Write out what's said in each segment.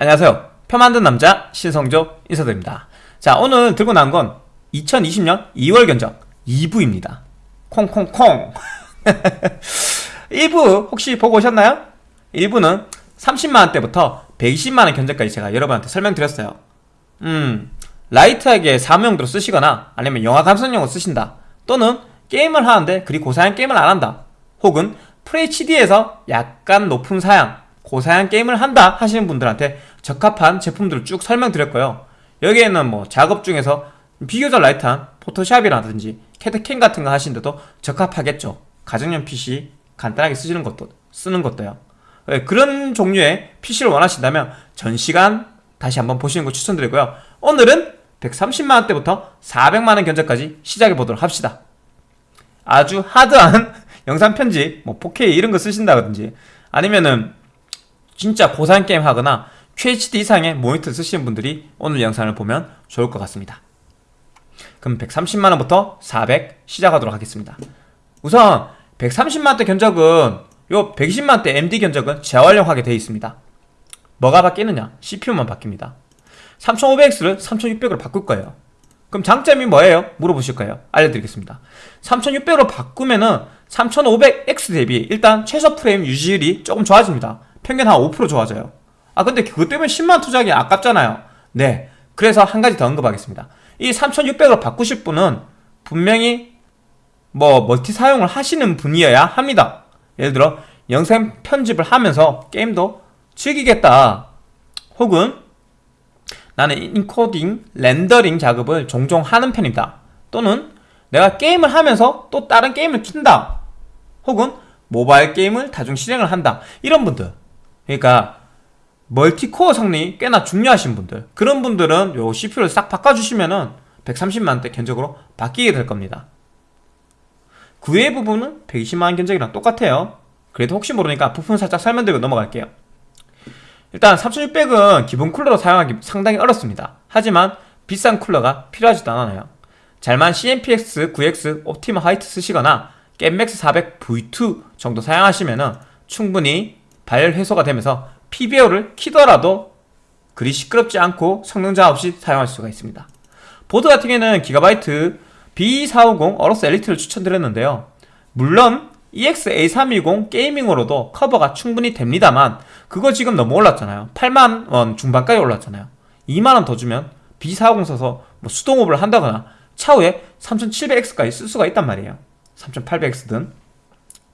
안녕하세요. 표 만든 남자 신성조 인사드립니다. 자 오늘 들고 나온 건 2020년 2월 견적 2부입니다. 콩콩콩. 1부 혹시 보고 오셨나요? 1부는 30만원대부터 120만원 견적까지 제가 여러분한테 설명드렸어요. 음 라이트하게 사무용도로 쓰시거나 아니면 영화 감상용으로 쓰신다. 또는 게임을 하는데 그리 고사양 게임을 안한다. 혹은 FHD에서 약간 높은 사양 고사양 게임을 한다 하시는 분들한테 적합한 제품들을 쭉 설명드렸고요. 여기에는 뭐 작업 중에서 비교적 light한 Photoshop이라든지 캐드캠 같은 거 하시는데도 적합하겠죠. 가정용 PC 간단하게 쓰시는 것도 쓰는 것도요. 네, 그런 종류의 PC를 원하신다면 전 시간 다시 한번 보시는 거 추천드리고요. 오늘은 130만원대부터 400만원 견적까지 시작해 보도록 합시다. 아주 하드한 영상 편집 뭐 4K 이런 거 쓰신다든지 아니면은 진짜 고사양 게임 하거나 QHD 이상의 모니터 쓰시는 분들이 오늘 영상을 보면 좋을 것 같습니다. 그럼 130만원부터 400 시작하도록 하겠습니다. 우선 130만원대 견적은 요 120만원대 MD 견적은 재활용하게 되어 있습니다. 뭐가 바뀌느냐? CPU만 바뀝니다. 3500X를 3600으로 바꿀 거예요. 그럼 장점이 뭐예요? 물어보실 거예요. 알려드리겠습니다. 3600으로 바꾸면은 3500X 대비 일단 최소 프레임 유지율이 조금 좋아집니다. 평균 한 5% 좋아져요 아 근데 그것 때문에 10만 투자하기 아깝잖아요. 네. 그래서 한 가지 더 언급하겠습니다. 이 3600으로 바꾸실 분은 분명히 뭐 멀티 사용을 하시는 분이어야 합니다. 예를 들어 영상 편집을 하면서 게임도 즐기겠다. 혹은 나는 인코딩, 렌더링 작업을 종종 하는 편입니다. 또는 내가 게임을 하면서 또 다른 게임을 킨다. 혹은 모바일 게임을 다중 실행을 한다. 이런 분들. 그러니까 멀티코어 성능이 꽤나 중요하신 분들. 그런 분들은 요 CPU를 싹 바꿔주시면은 130만원대 견적으로 바뀌게 될 겁니다. 그 외의 부분은 120만원 견적이랑 똑같아요. 그래도 혹시 모르니까 부품 살짝 설명드리고 넘어갈게요. 일단 3600은 기본 쿨러로 사용하기 상당히 어렵습니다. 하지만 비싼 쿨러가 필요하지도 않아요. 잘만 CMPX 9X 옵티마 화이트 쓰시거나 겜맥스 400 V2 정도 사용하시면 충분히 발열 해소가 되면서 PBO를 키더라도 그리 시끄럽지 않고 성능 자 없이 사용할 수가 있습니다. 보드 같은 경우에는 기가바이트 B450 AORUS Elite를 추천드렸는데요. 물론 EX-A320 Gaming으로도 커버가 충분히 됩니다만 그거 지금 너무 올랐잖아요. 8만원 중반까지 올랐잖아요. 2만원 더 주면 B450 써서 뭐 수동 오버를 한다거나 차후에 3700X까지 쓸 수가 있단 말이에요. 3800X든.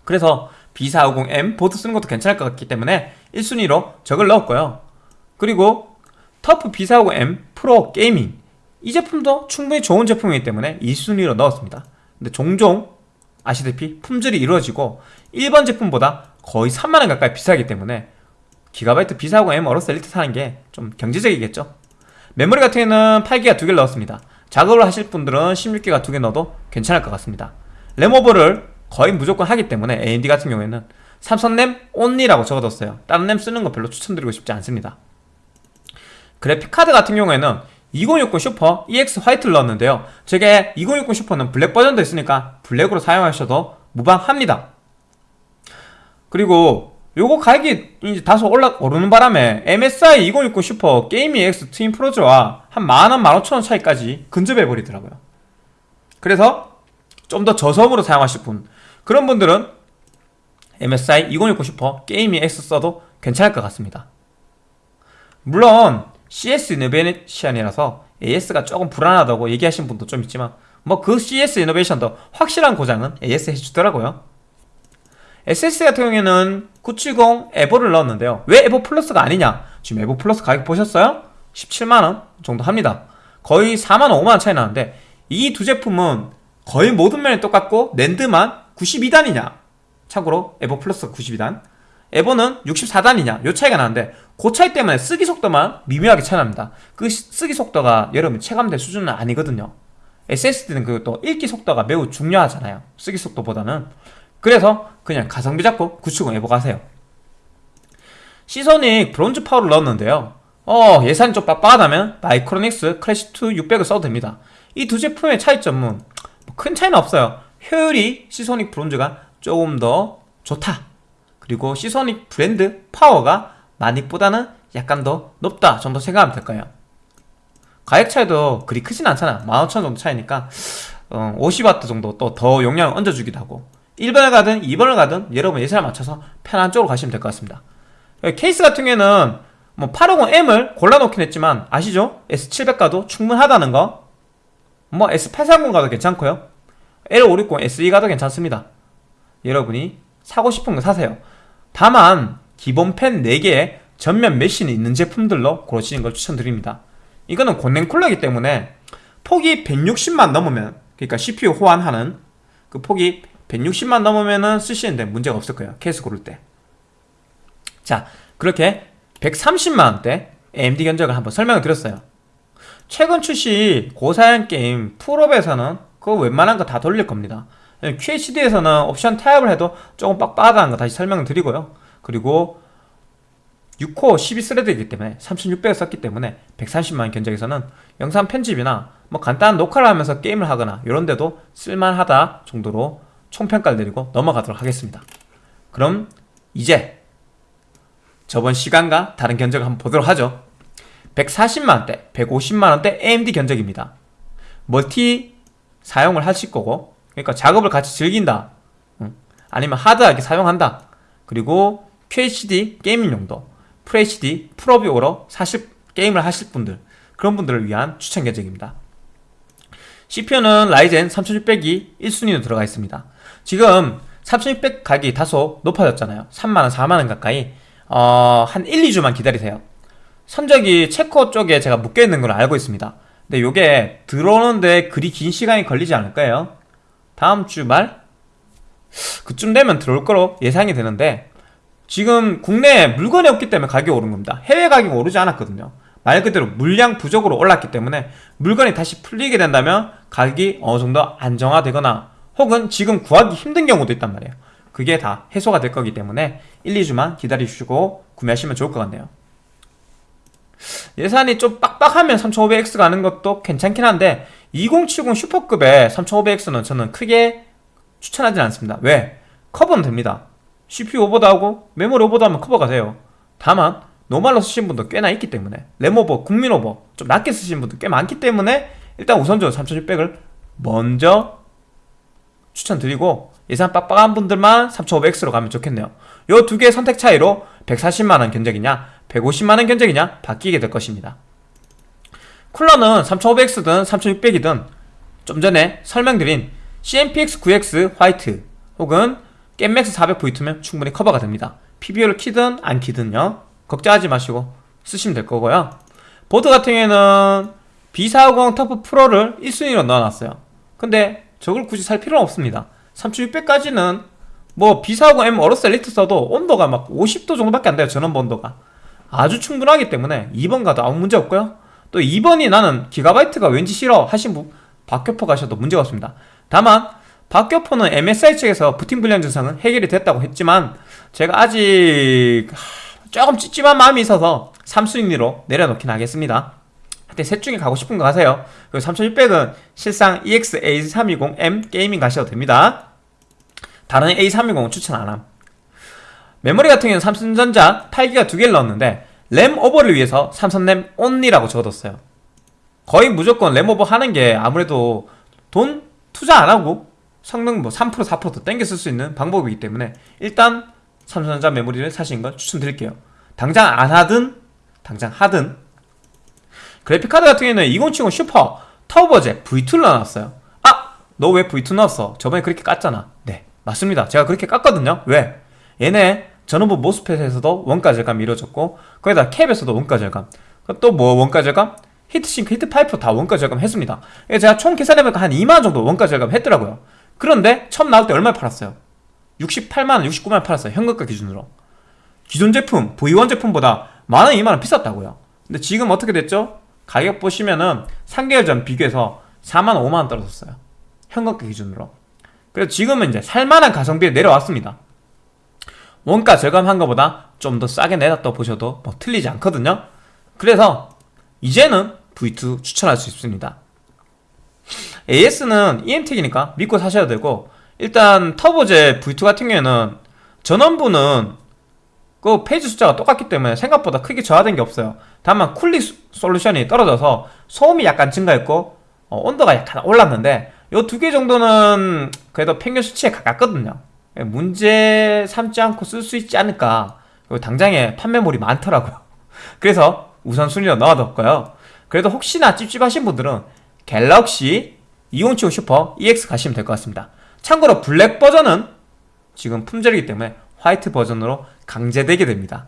그래서 B450M 보드 쓰는 것도 괜찮을 것 같기 때문에 1순위로 저걸 넣었고요. 그리고 TUF B450M Pro Gaming. 이 제품도 충분히 좋은 제품이기 때문에 2순위로 넣었습니다. 근데 종종 아시다시피 품절이 이루어지고 일반 제품보다 거의 3만원 가까이 비싸기 때문에 기가바이트 B450M AORUS Elite 사는 게 좀 경제적이겠죠? 메모리 같은 경우에는 8기가 두 개를 넣었습니다. 작업을 하실 분들은 16기가 두 개 넣어도 괜찮을 것 같습니다. 램over를 거의 무조건 하기 때문에 AMD 같은 경우에는 삼성램 only라고 적어뒀어요. 다른 램 쓰는 거 별로 추천드리고 싶지 않습니다. 그래픽카드 같은 경우에는 2060 슈퍼 EX 화이트를 넣었는데요. 저게 2060 Super는 black 버전도 있으니까 black으로 사용하셔도 무방합니다. 그리고 요거 가격이 이제 다소 올라 오르는 바람에 MSI 2060 슈퍼 게이밍 X 트윈 프로즈와 한 만원, 만오천원 차이까지 근접해 버리더라고요. 그래서 좀 더 저소음으로 사용하실 분 그런 분들은 MSI 2060 Super Gaming X 써도 괜찮을 것 같습니다. 물론 CS 이노베이션이라서 AS가 조금 불안하다고 얘기하신 분도 좀 있지만 뭐 그 CS 이노베이션도 확실한 고장은 AS 해주더라고요. SSD 같은 경우에는 970 에보를 넣었는데요. 왜 에보 플러스가 아니냐? 지금 에보 플러스 가격 보셨어요? 17만원 정도 합니다. 거의 4만원 5만원 차이 나는데 이 두 제품은 거의 모든 면이 똑같고 랜드만 92단이냐? 참고로 에보 플러스 92단. 에보는 64단이냐? 요 차이가 나는데 그 차이 때문에 쓰기 속도만 미묘하게 차이 납니다. 그 쓰기 속도가 여러분 체감될 수준은 아니거든요. SSD는 그또 읽기 속도가 매우 중요하잖아요. 쓰기 속도보다는. 그래서 그냥 가성비 잡고 970 에보 가세요. 시소닉 브론즈 파워를 넣었는데요. 어 예산이 좀 빡빡하다면 마이크로닉스 클래시2 600을 써도 됩니다. 이 두 제품의 차이점은 뭐큰 차이는 없어요 효율이 시소닉 브론즈가 조금 더 좋다. 그리고 시소닉 브랜드 파워가 마닉보다는 약간 더 높다 정도 생각하면 될 거예요. 가격 차이도 그리 크진 않잖아. 15,000원 정도 차이니까 어, 50W 정도 또 더 용량을 얹어주기도 하고. 1번을 가든 2번을 가든 여러분 예산을 맞춰서 편한 쪽으로 가시면 될 것 같습니다. 케이스 같은 경우에는 뭐 850M을 골라놓긴 했지만 아시죠? S700 가도 충분하다는 거. 뭐 S830 가도 괜찮고요 L560 SE 가도 괜찮습니다. 여러분이 사고 싶은 거 사세요. 다만 기본 펜 4개에 전면 메쉬는 있는 제품들로 고르시는 걸 추천드립니다. 이거는 권냉 쿨러이기 때문에 폭이 160만 넘으면 그러니까 CPU 호환하는 그 폭이 160만 넘으면은 쓰시는데 문제가 없을 거예요. 케이스 고를 때 자 그렇게 130만원대 AMD 견적을 한번 설명을 드렸어요. 최근 출시 고사양 게임 풀업에서는 그거 웬만한 거 다 돌릴 겁니다. QHD에서는 옵션 타협을 해도 조금 빡빡하다는 거 다시 설명을 드리고요. 그리고 6코어 12스레드이기 때문에 3600을 썼기 때문에 130만원 견적에서는 영상 편집이나 뭐 간단한 녹화를 하면서 게임을 하거나 이런 데도 쓸만하다 정도로 총평가를 내리고 넘어가도록 하겠습니다. 그럼 이제 저번 시간과 다른 견적을 한번 보도록 하죠. 140만원대, 150만원대 AMD 견적입니다. 멀티 사용을 하실 거고 그러니까 작업을 같이 즐긴다. 아니면 하드하게 사용한다. 그리고 QHD gaming 용도 FHD 풀옵으로 사실 게임을 하실 분들 그런 분들을 위한 추천 견적입니다. CPU는 Ryzen 3600이 1순위로 들어가 있습니다. 지금 3600 가격이 다소 높아졌잖아요. 3만원 4만원 가까이 어, 한 1, 2주만 기다리세요. 선적이 체코 쪽에 제가 묶여있는 걸 알고 있습니다 근데 요게 들어오는데 그리 긴 시간이 걸리지 않을 거예요? 다음 주 말? 그쯤 되면 들어올 거로 예상이 되는데 지금 국내에 물건이 없기 때문에 가격이 오른 겁니다. 해외 가격이 오르지 않았거든요. 말 그대로 물량 부족으로 올랐기 때문에 물건이 다시 풀리게 된다면 가격이 어느 정도 안정화되거나 혹은 지금 구하기 힘든 경우도 있단 말이에요. 그게 다 해소가 될 거기 때문에 1, 2주만 기다리시고 구매하시면 좋을 것 같네요 예산이 좀 빡빡하면 3500X 가는 것도 괜찮긴 한데 2070 슈퍼급의 3500X는 저는 크게 추천하진 않습니다. 왜? 커버는 됩니다. CPU 오버도하고 메모리 오버도하면 커버가 돼요. 다만 normal로 쓰신 분도 꽤나 있기 때문에 램 오버, 국민 오버 좀 낮게 쓰신 분도 꽤 많기 때문에 일단 우선적으로 3600을 먼저 추천드리고 예산 빡빡한 분들만 3500X로 가면 좋겠네요. 요 두 개의 선택 차이로 140만원 견적이냐 150만원 견적이냐? 바뀌게 될 것입니다. 쿨러는 3500X든 3600이든 좀 전에 설명드린 CMPX9X 화이트 혹은 겜맥스 400V2면 충분히 커버가 됩니다. PBO를 키든 안 키든요. 걱정하지 마시고 쓰시면 될 거고요. 보드 같은 경우에는 B450 TUF Pro를 1순위로 넣어놨어요. 근데 저걸 굳이 살 필요는 없습니다. 3600까지는 뭐 B450M AORUS Elite 써도 온도가 막 50도 정도밖에 안 돼요. 전원부 온도가 아주 충분하기 때문에 2번 가도 아무 문제 없고요. 또 2번이 나는 Gigabyte가 왠지 싫어 하신 분 박격포 가셔도 문제가 없습니다. 다만 박격포는 MSI 측에서 부팅 불량 증상은 해결이 됐다고 했지만 제가 아직 조금 찝찝한 마음이 있어서 3순위로 내려놓긴 하겠습니다. 하여튼 셋 중에 가고 싶은 거 가세요. 그리고 3600은 실상 EX A320M Gaming 가셔도 됩니다. 다른 A320은 추천 안함 메모리 같은 경우는 삼성전자 8기가 두 개를 넣었는데 램 오버를 위해서 삼성램 only라고 적어뒀어요. 거의 무조건 램 오버 하는 게 아무래도 돈 투자 안 하고 성능 뭐 3% 4%더 땡겨 쓸 수 있는 방법이기 때문에 일단 삼성전자 메모리를 사시는 걸 추천드릴게요. 당장 안 하든 당장 하든. 그래픽카드 같은 경우는 2070 슈퍼 Turbo Jet V2를 넣어놨어요. 아! 너 왜 V2 넣었어? 저번에 그렇게 깠잖아. 네 맞습니다. 제가 그렇게 깠거든요. 왜? 얘네 전원부 MOSFET에서도 원가 절감이 이루어졌고 거기다 cap에서도 원가 절감. 또 뭐 원가 절감? heat sink, heat pipe 다 원가 절감 했습니다. 제가 총 계산해보니까 한 2만원 정도 원가 절감 했더라고요. 그런데 처음 나올 때 얼마 팔았어요? 68만원, 69만원 팔았어요 현금가 기준으로. 기존 제품, V1 제품보다 만원, 2만원 비쌌다고요. 근데 지금 어떻게 됐죠? 가격 보시면은 3개월 전 비교해서 4만 5만원 떨어졌어요 현금가 기준으로. 그래서 지금은 이제 살만한 가성비에 내려왔습니다 원가 절감한 것보다 좀 더 싸게 내놨다 보셔도 뭐 틀리지 않거든요. 그래서 이제는 V2 추천할 수 있습니다. AS는 Emtek이니까 믿고 사셔야 되고 일단 Turbo Jet V2 같은 경우에는 전원부는 그 phase 숫자가 똑같기 때문에 생각보다 크게 저하된 게 없어요. 다만 쿨링 소- 솔루션이 떨어져서 소음이 약간 증가했고 어, 온도가 약간 올랐는데 요 두 개 정도는 그래도 평균 수치에 가깝거든요. 예, 문제 삼지 않고 쓸 수 있지 않을까. 당장에 판매물이 많더라고요. 그래서 우선순위로 넣어뒀고요. 그래도 혹시나 찝찝하신 분들은 갤럭시 2070 슈퍼 EX 가시면 될 것 같습니다. 참고로 블랙 버전은 지금 품절이기 때문에 화이트 버전으로 강제되게 됩니다.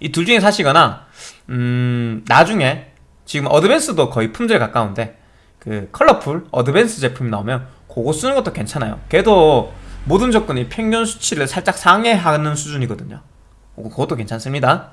이 둘 중에 사시거나 음 나중에 지금 Advance도 거의 품절에 가까운데 그 Colorful Advance 제품이 나오면 그거 쓰는 것도 괜찮아요. 걔도 모든 조건이 평균 수치를 살짝 상회하는 수준이거든요. 어, 그것도 괜찮습니다.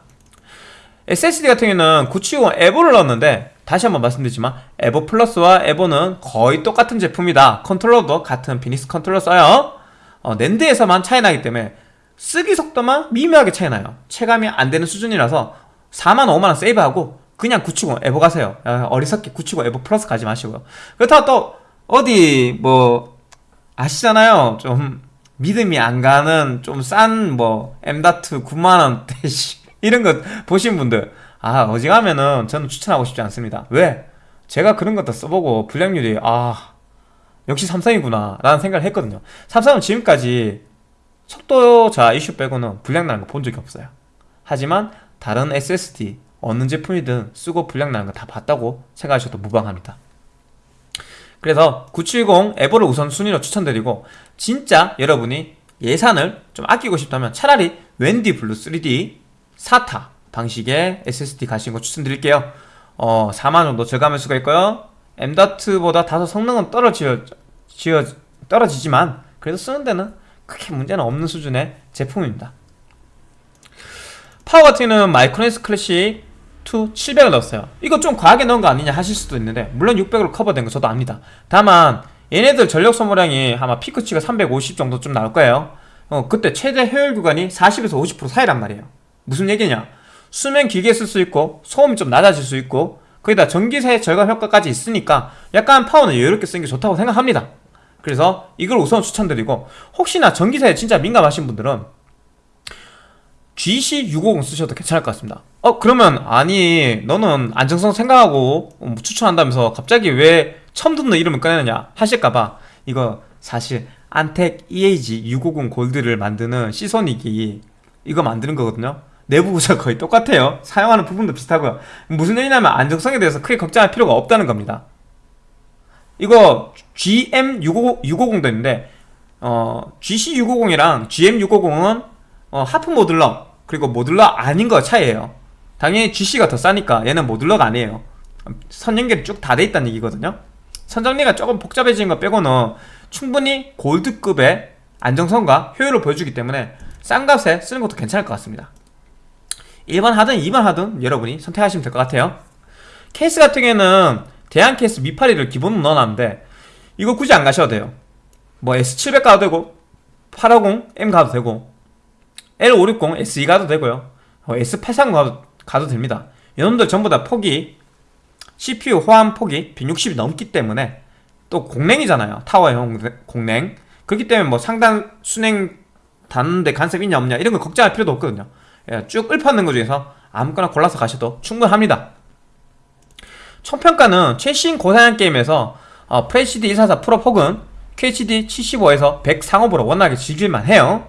SSD 같은 경우는 970 Evo를 넣었는데 다시 한번 말씀드리지만 Evo Plus와 Evo는 거의 똑같은 제품이다. 컨트롤러도 같은 비닉스 컨트롤러 써요. 어, NAND에서만 차이 나기 때문에 쓰기 속도만 미묘하게 차이 나요. 체감이 안 되는 수준이라서 4만 5만원 세이브하고 그냥 970 Evo 가세요. 아, 어리석게 970 Evo Plus 가지 마시고요. 그렇다고 또 어디 뭐 아시잖아요. 좀 믿음이 안 가는 좀 싼뭐 M.2 9만원대 이런 거 보신 분들. 아 어지간하면은 저는 추천하고 싶지 않습니다. 왜? 제가 그런 것도 써보고 불량률이 아 역시 삼성이구나 라는 생각을 했거든요. 삼성은 지금까지 속도자 이슈 빼고는 불량 나는 거 본 적이 없어요. 하지만 다른 SSD 어느 제품이든 쓰고 불량 나는 거 다 봤다고 생각하셔도 무방합니다 그래서 970 Evo를 우선 순위로 추천드리고 진짜 여러분이 예산을 좀 아끼고 싶다면 차라리 WD Blue 3D SATA 방식의 SSD 가시는 거 추천드릴게요. 어 4만 정도 절감할 수가 있고요. M.2보다 다소 성능은 떨어져 지어, 떨어지지만 그래도 쓰는 데는 크게 문제는 없는 수준의 제품입니다. 파워 같은 경우는 Micronics Classic 2 700을 넣었어요. 이거 좀 과하게 넣은 거 아니냐 하실 수도 있는데 물론 600으로 커버된 거 저도 압니다. 다만 얘네들 전력 소모량이 아마 피크치가 350 정도쯤 나올 거예요. 어, 그때 최대 효율 구간이 40에서 50% 사이란 말이에요. 무슨 얘기냐? 수면 길게 쓸 수 있고 소음이 좀 낮아질 수 있고 거기다 전기세 절감 효과까지 있으니까 약간 파워는 여유롭게 쓰는 게 좋다고 생각합니다. 그래서 이걸 우선 추천드리고 혹시나 전기세에 진짜 민감하신 분들은 GC650 쓰셔도 괜찮을 것 같습니다. 어 그러면 아니 너는 안정성 생각하고 뭐 추천한다면서 갑자기 왜 처음 듣는 이름을 꺼내느냐 하실까봐. 이거 사실 안텍 EAG 650 골드를 만드는 시소닉이 이거 만드는 거거든요. 내부 구조 거의 똑같아요. 사용하는 부분도 비슷하고요. 무슨 얘기냐면 안정성에 대해서 크게 걱정할 필요가 없다는 겁니다. 이거 GM650도 있는데 어, GC650이랑 GM650은 어, 하프 모듈러 그리고 모듈러 아닌 거 차이에요. 당연히 GC가 더 싸니까 얘는 모듈러가 아니에요. 선 연결이 쭉 다 돼 있다는 얘기거든요. 선 정리가 조금 복잡해진 거 빼고는 충분히 골드급의 안정성과 효율을 보여주기 때문에 싼 값에 쓰는 것도 괜찮을 것 같습니다. 1번 하든 2번 하든 여러분이 선택하시면 될 것 같아요. 케이스 같은 경우에는 대한 케이스 미파리를 기본으로 넣어놨는데 이거 굳이 안 가셔도 돼요. 뭐 S700 가도 되고 850M 가도 되고 L560 SE 가도 되고요. 어, S830 가도, 가도 됩니다. 이놈들 전부 다 폭이 CPU 호환 폭이 160이 넘기 때문에 또 공랭이잖아요. 타워형 공랭 그렇기 때문에 뭐 상단 순행 닿는데 간섭 있냐 없냐 이런 거 걱정할 필요도 없거든요. 예, 쭉 읊어낸 것 중에서 아무거나 골라서 가셔도 충분합니다. 총평가는 최신 고사양 게임에서 어, FHD 144 풀옵 혹은 QHD 75에서 100 상옵으로 원활하게 즐길만 해요.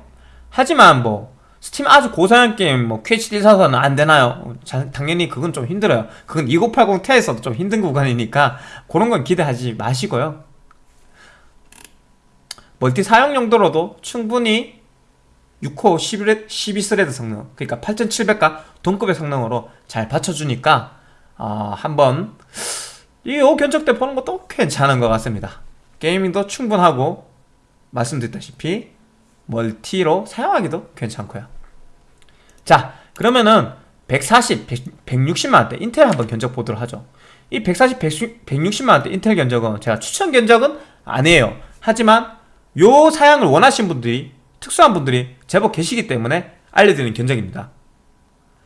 하지만 뭐 스팀 아주 고사양 게임 뭐 QHD 144는 안 되나요? 자, 당연히 그건 좀 힘들어요. 그건 2080 Ti에서도 좀 힘든 구간이니까 그런 건 기대하지 마시고요. 멀티 사용 용도로도 충분히 6코 11, 12thread 성능 그러니까 8700과 동급의 성능으로 잘 받쳐주니까 어, 한번 이 견적대 보는 것도 괜찮은 것 같습니다. 게이밍도 충분하고 말씀드렸다시피 멀티로 사용하기도 괜찮고요 자 그러면은 140, 100, 160만원대 인텔 한번 견적 보도록 하죠. 이 140, 160, 160만원대 인텔 견적은 제가 추천 견적은 아니에요. 하지만 요 사양을 원하신 분들이 특수한 분들이 제법 계시기 때문에 알려드리는 견적입니다.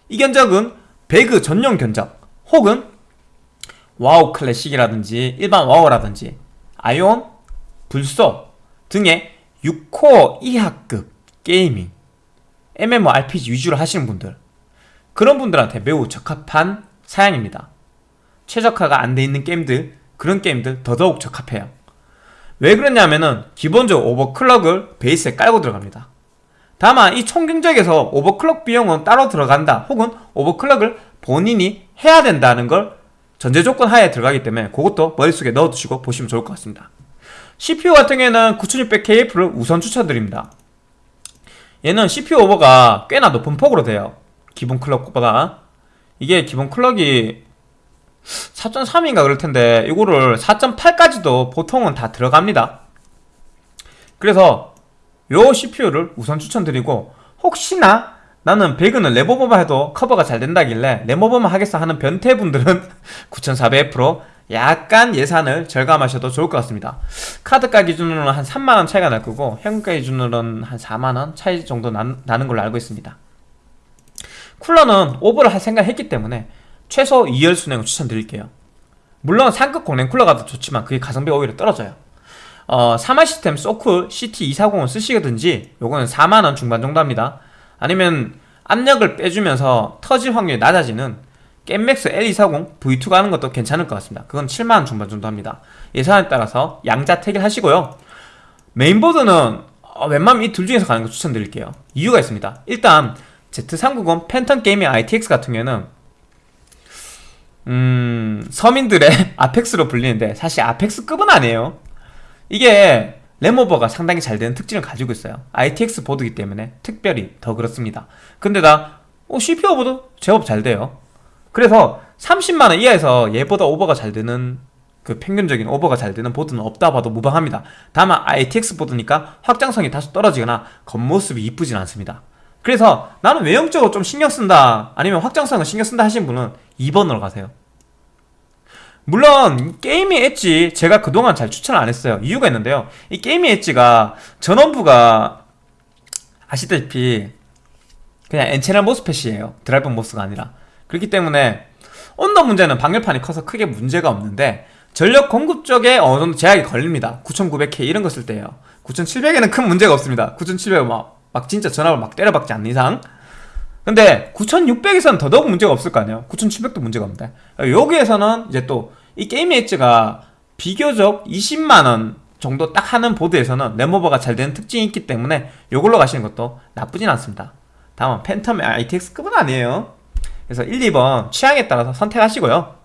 이 견적은 배그 전용 견적 혹은 WoW Classic이라든지 일반 WoW라든지 Aion, 블소 등의 6코어 이하급 gaming MMORPG 위주로 하시는 분들 그런 분들한테 매우 적합한 사양입니다. 최적화가 안 돼 있는 게임들 그런 게임들 더더욱 적합해요. 왜 그러냐면은 기본적으로 overclock을 베이스에 깔고 들어갑니다. 다만 이 총경적에서 오버클럭 비용은 따로 들어간다 혹은 오버클럭을 본인이 해야 된다는 걸 전제 조건 하에 들어가기 때문에 그것도 머릿속에 넣어두시고 보시면 좋을 것 같습니다. CPU 같은 경우에는 9600KF를 우선 추천드립니다. 얘는 CPU 오버가 꽤나 높은 폭으로 돼요. 기본 클럭보다. 이게 기본 클럭이 4.3인가 그럴 텐데 이거를 4.8까지도 보통은 다 들어갑니다. 그래서 요 CPU를 우선 추천드리고 혹시나 나는 배그는 레모버만 해도 커버가 잘 된다길래 레모버만 하겠어 하는 변태분들은 9400F로 약간 예산을 절감하셔도 좋을 것 같습니다. 카드가 기준으로는 한 3만원 차이가 날 거고 현금가 기준으로는 한 4만원 차이 정도 나, 는 걸로 알고 있습니다. 쿨러는 오버를 할 생각을 했기 때문에 최소 2열 순행을 추천드릴게요. 물론 상급 공랭 쿨러가 더 좋지만 그게 가성비가 오히려 떨어져요. 어, 3R 시스템 Socool CT240을 쓰시든지 요거는 4만원 중반 정도 합니다 아니면 압력을 빼주면서 터질 확률이 낮아지는 겜맥스 L240 V2가 하는 것도 괜찮을 것 같습니다. 그건 7만원 중반 정도 합니다. 예산에 따라서 양자택일 하시고요. 메인보드는 어, 웬만하면 이 둘 중에서 가는 거 추천드릴게요. 이유가 있습니다. 일단 Z390 Phantom Gaming ITX 같은 경우에는 음... 서민들의 아펙스로 불리는데 사실 아펙스급은 아니에요. 이게 램오버가 상당히 잘 되는 특징을 가지고 있어요. ITX 보드기 때문에 특별히 더 그렇습니다. 근데 나 어, CPU 오버도 제법 잘 돼요. 그래서 30만원 이하에서 얘보다 오버가 잘 되는 그 평균적인 오버가 잘 되는 보드는 없다 봐도 무방합니다. 다만 ITX 보드니까 확장성이 다소 떨어지거나 겉모습이 이쁘진 않습니다. 그래서 나는 외형적으로 좀 신경 쓴다 아니면 확장성을 신경 쓴다 하신 분은 2번으로 가세요 물론 Gaming Edge 제가 그동안 잘 추천을 안 했어요. 이유가 있는데요. 이 Gaming Edge가 전원부가 아시다시피 그냥 N채널 MOSFET이에요. 드라이버 MOS가 아니라. 그렇기 때문에 온도 문제는 방열판이 커서 크게 문제가 없는데 전력 공급 쪽에 어느 정도 제약이 걸립니다. 9900K 이런 거 쓸 때요. 9700에는 큰 문제가 없습니다. 9700은 막, 막 진짜 전압을 막 때려박지 않는 이상. 근데 9600에서는 더더욱 문제가 없을 거 아니에요. 9700도 문제가 없는데. 여기에서는 이제 또 이 게임 엣지가 비교적 20만원 정도 딱 하는 보드에서는 램오버가 잘 되는 특징이 있기 때문에 이걸로 가시는 것도 나쁘진 않습니다. 다음은 팬텀 ITX급은 아니에요. 그래서 1, 2번 취향에 따라서 선택하시고요.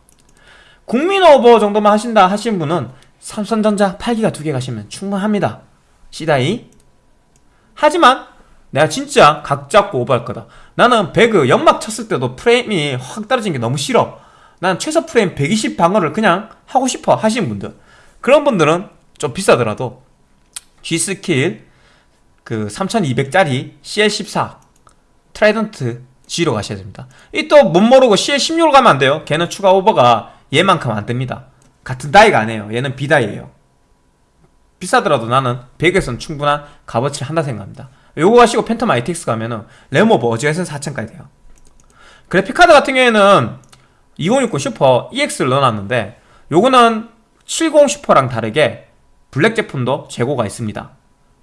국민 오버 정도만 하신다 하신 분은 삼성전자 8기가 두 개 가시면 충분합니다. C die. 하지만 내가 진짜 각 잡고 오버할 거다. 나는 배그 연막 쳤을 때도 프레임이 확 떨어진 게 너무 싫어 난 최소 프레임 120 방어를 그냥 하고 싶어 하시는 분들. 그런 분들은 좀 비싸더라도 G.Skill 그 3200짜리 CL14 Trident Z로 가셔야 됩니다. 이 또 뭣 모르고 CL16로 가면 안 돼요. 걔는 추가 오버가 얘만큼 안 됩니다. 같은 die가 아니에요. 얘는 B die에요. 비싸더라도 나는 배그에서는 충분한 값어치를 한다 생각합니다. 요거 가시고 Phantom ITX 가면은 램오버 어지간해서 4천까지 돼요. 그래픽카드 같은 경우에는 2060 Super EX를 넣어놨는데 요거는 70 Super랑 다르게 블랙 제품도 재고가 있습니다.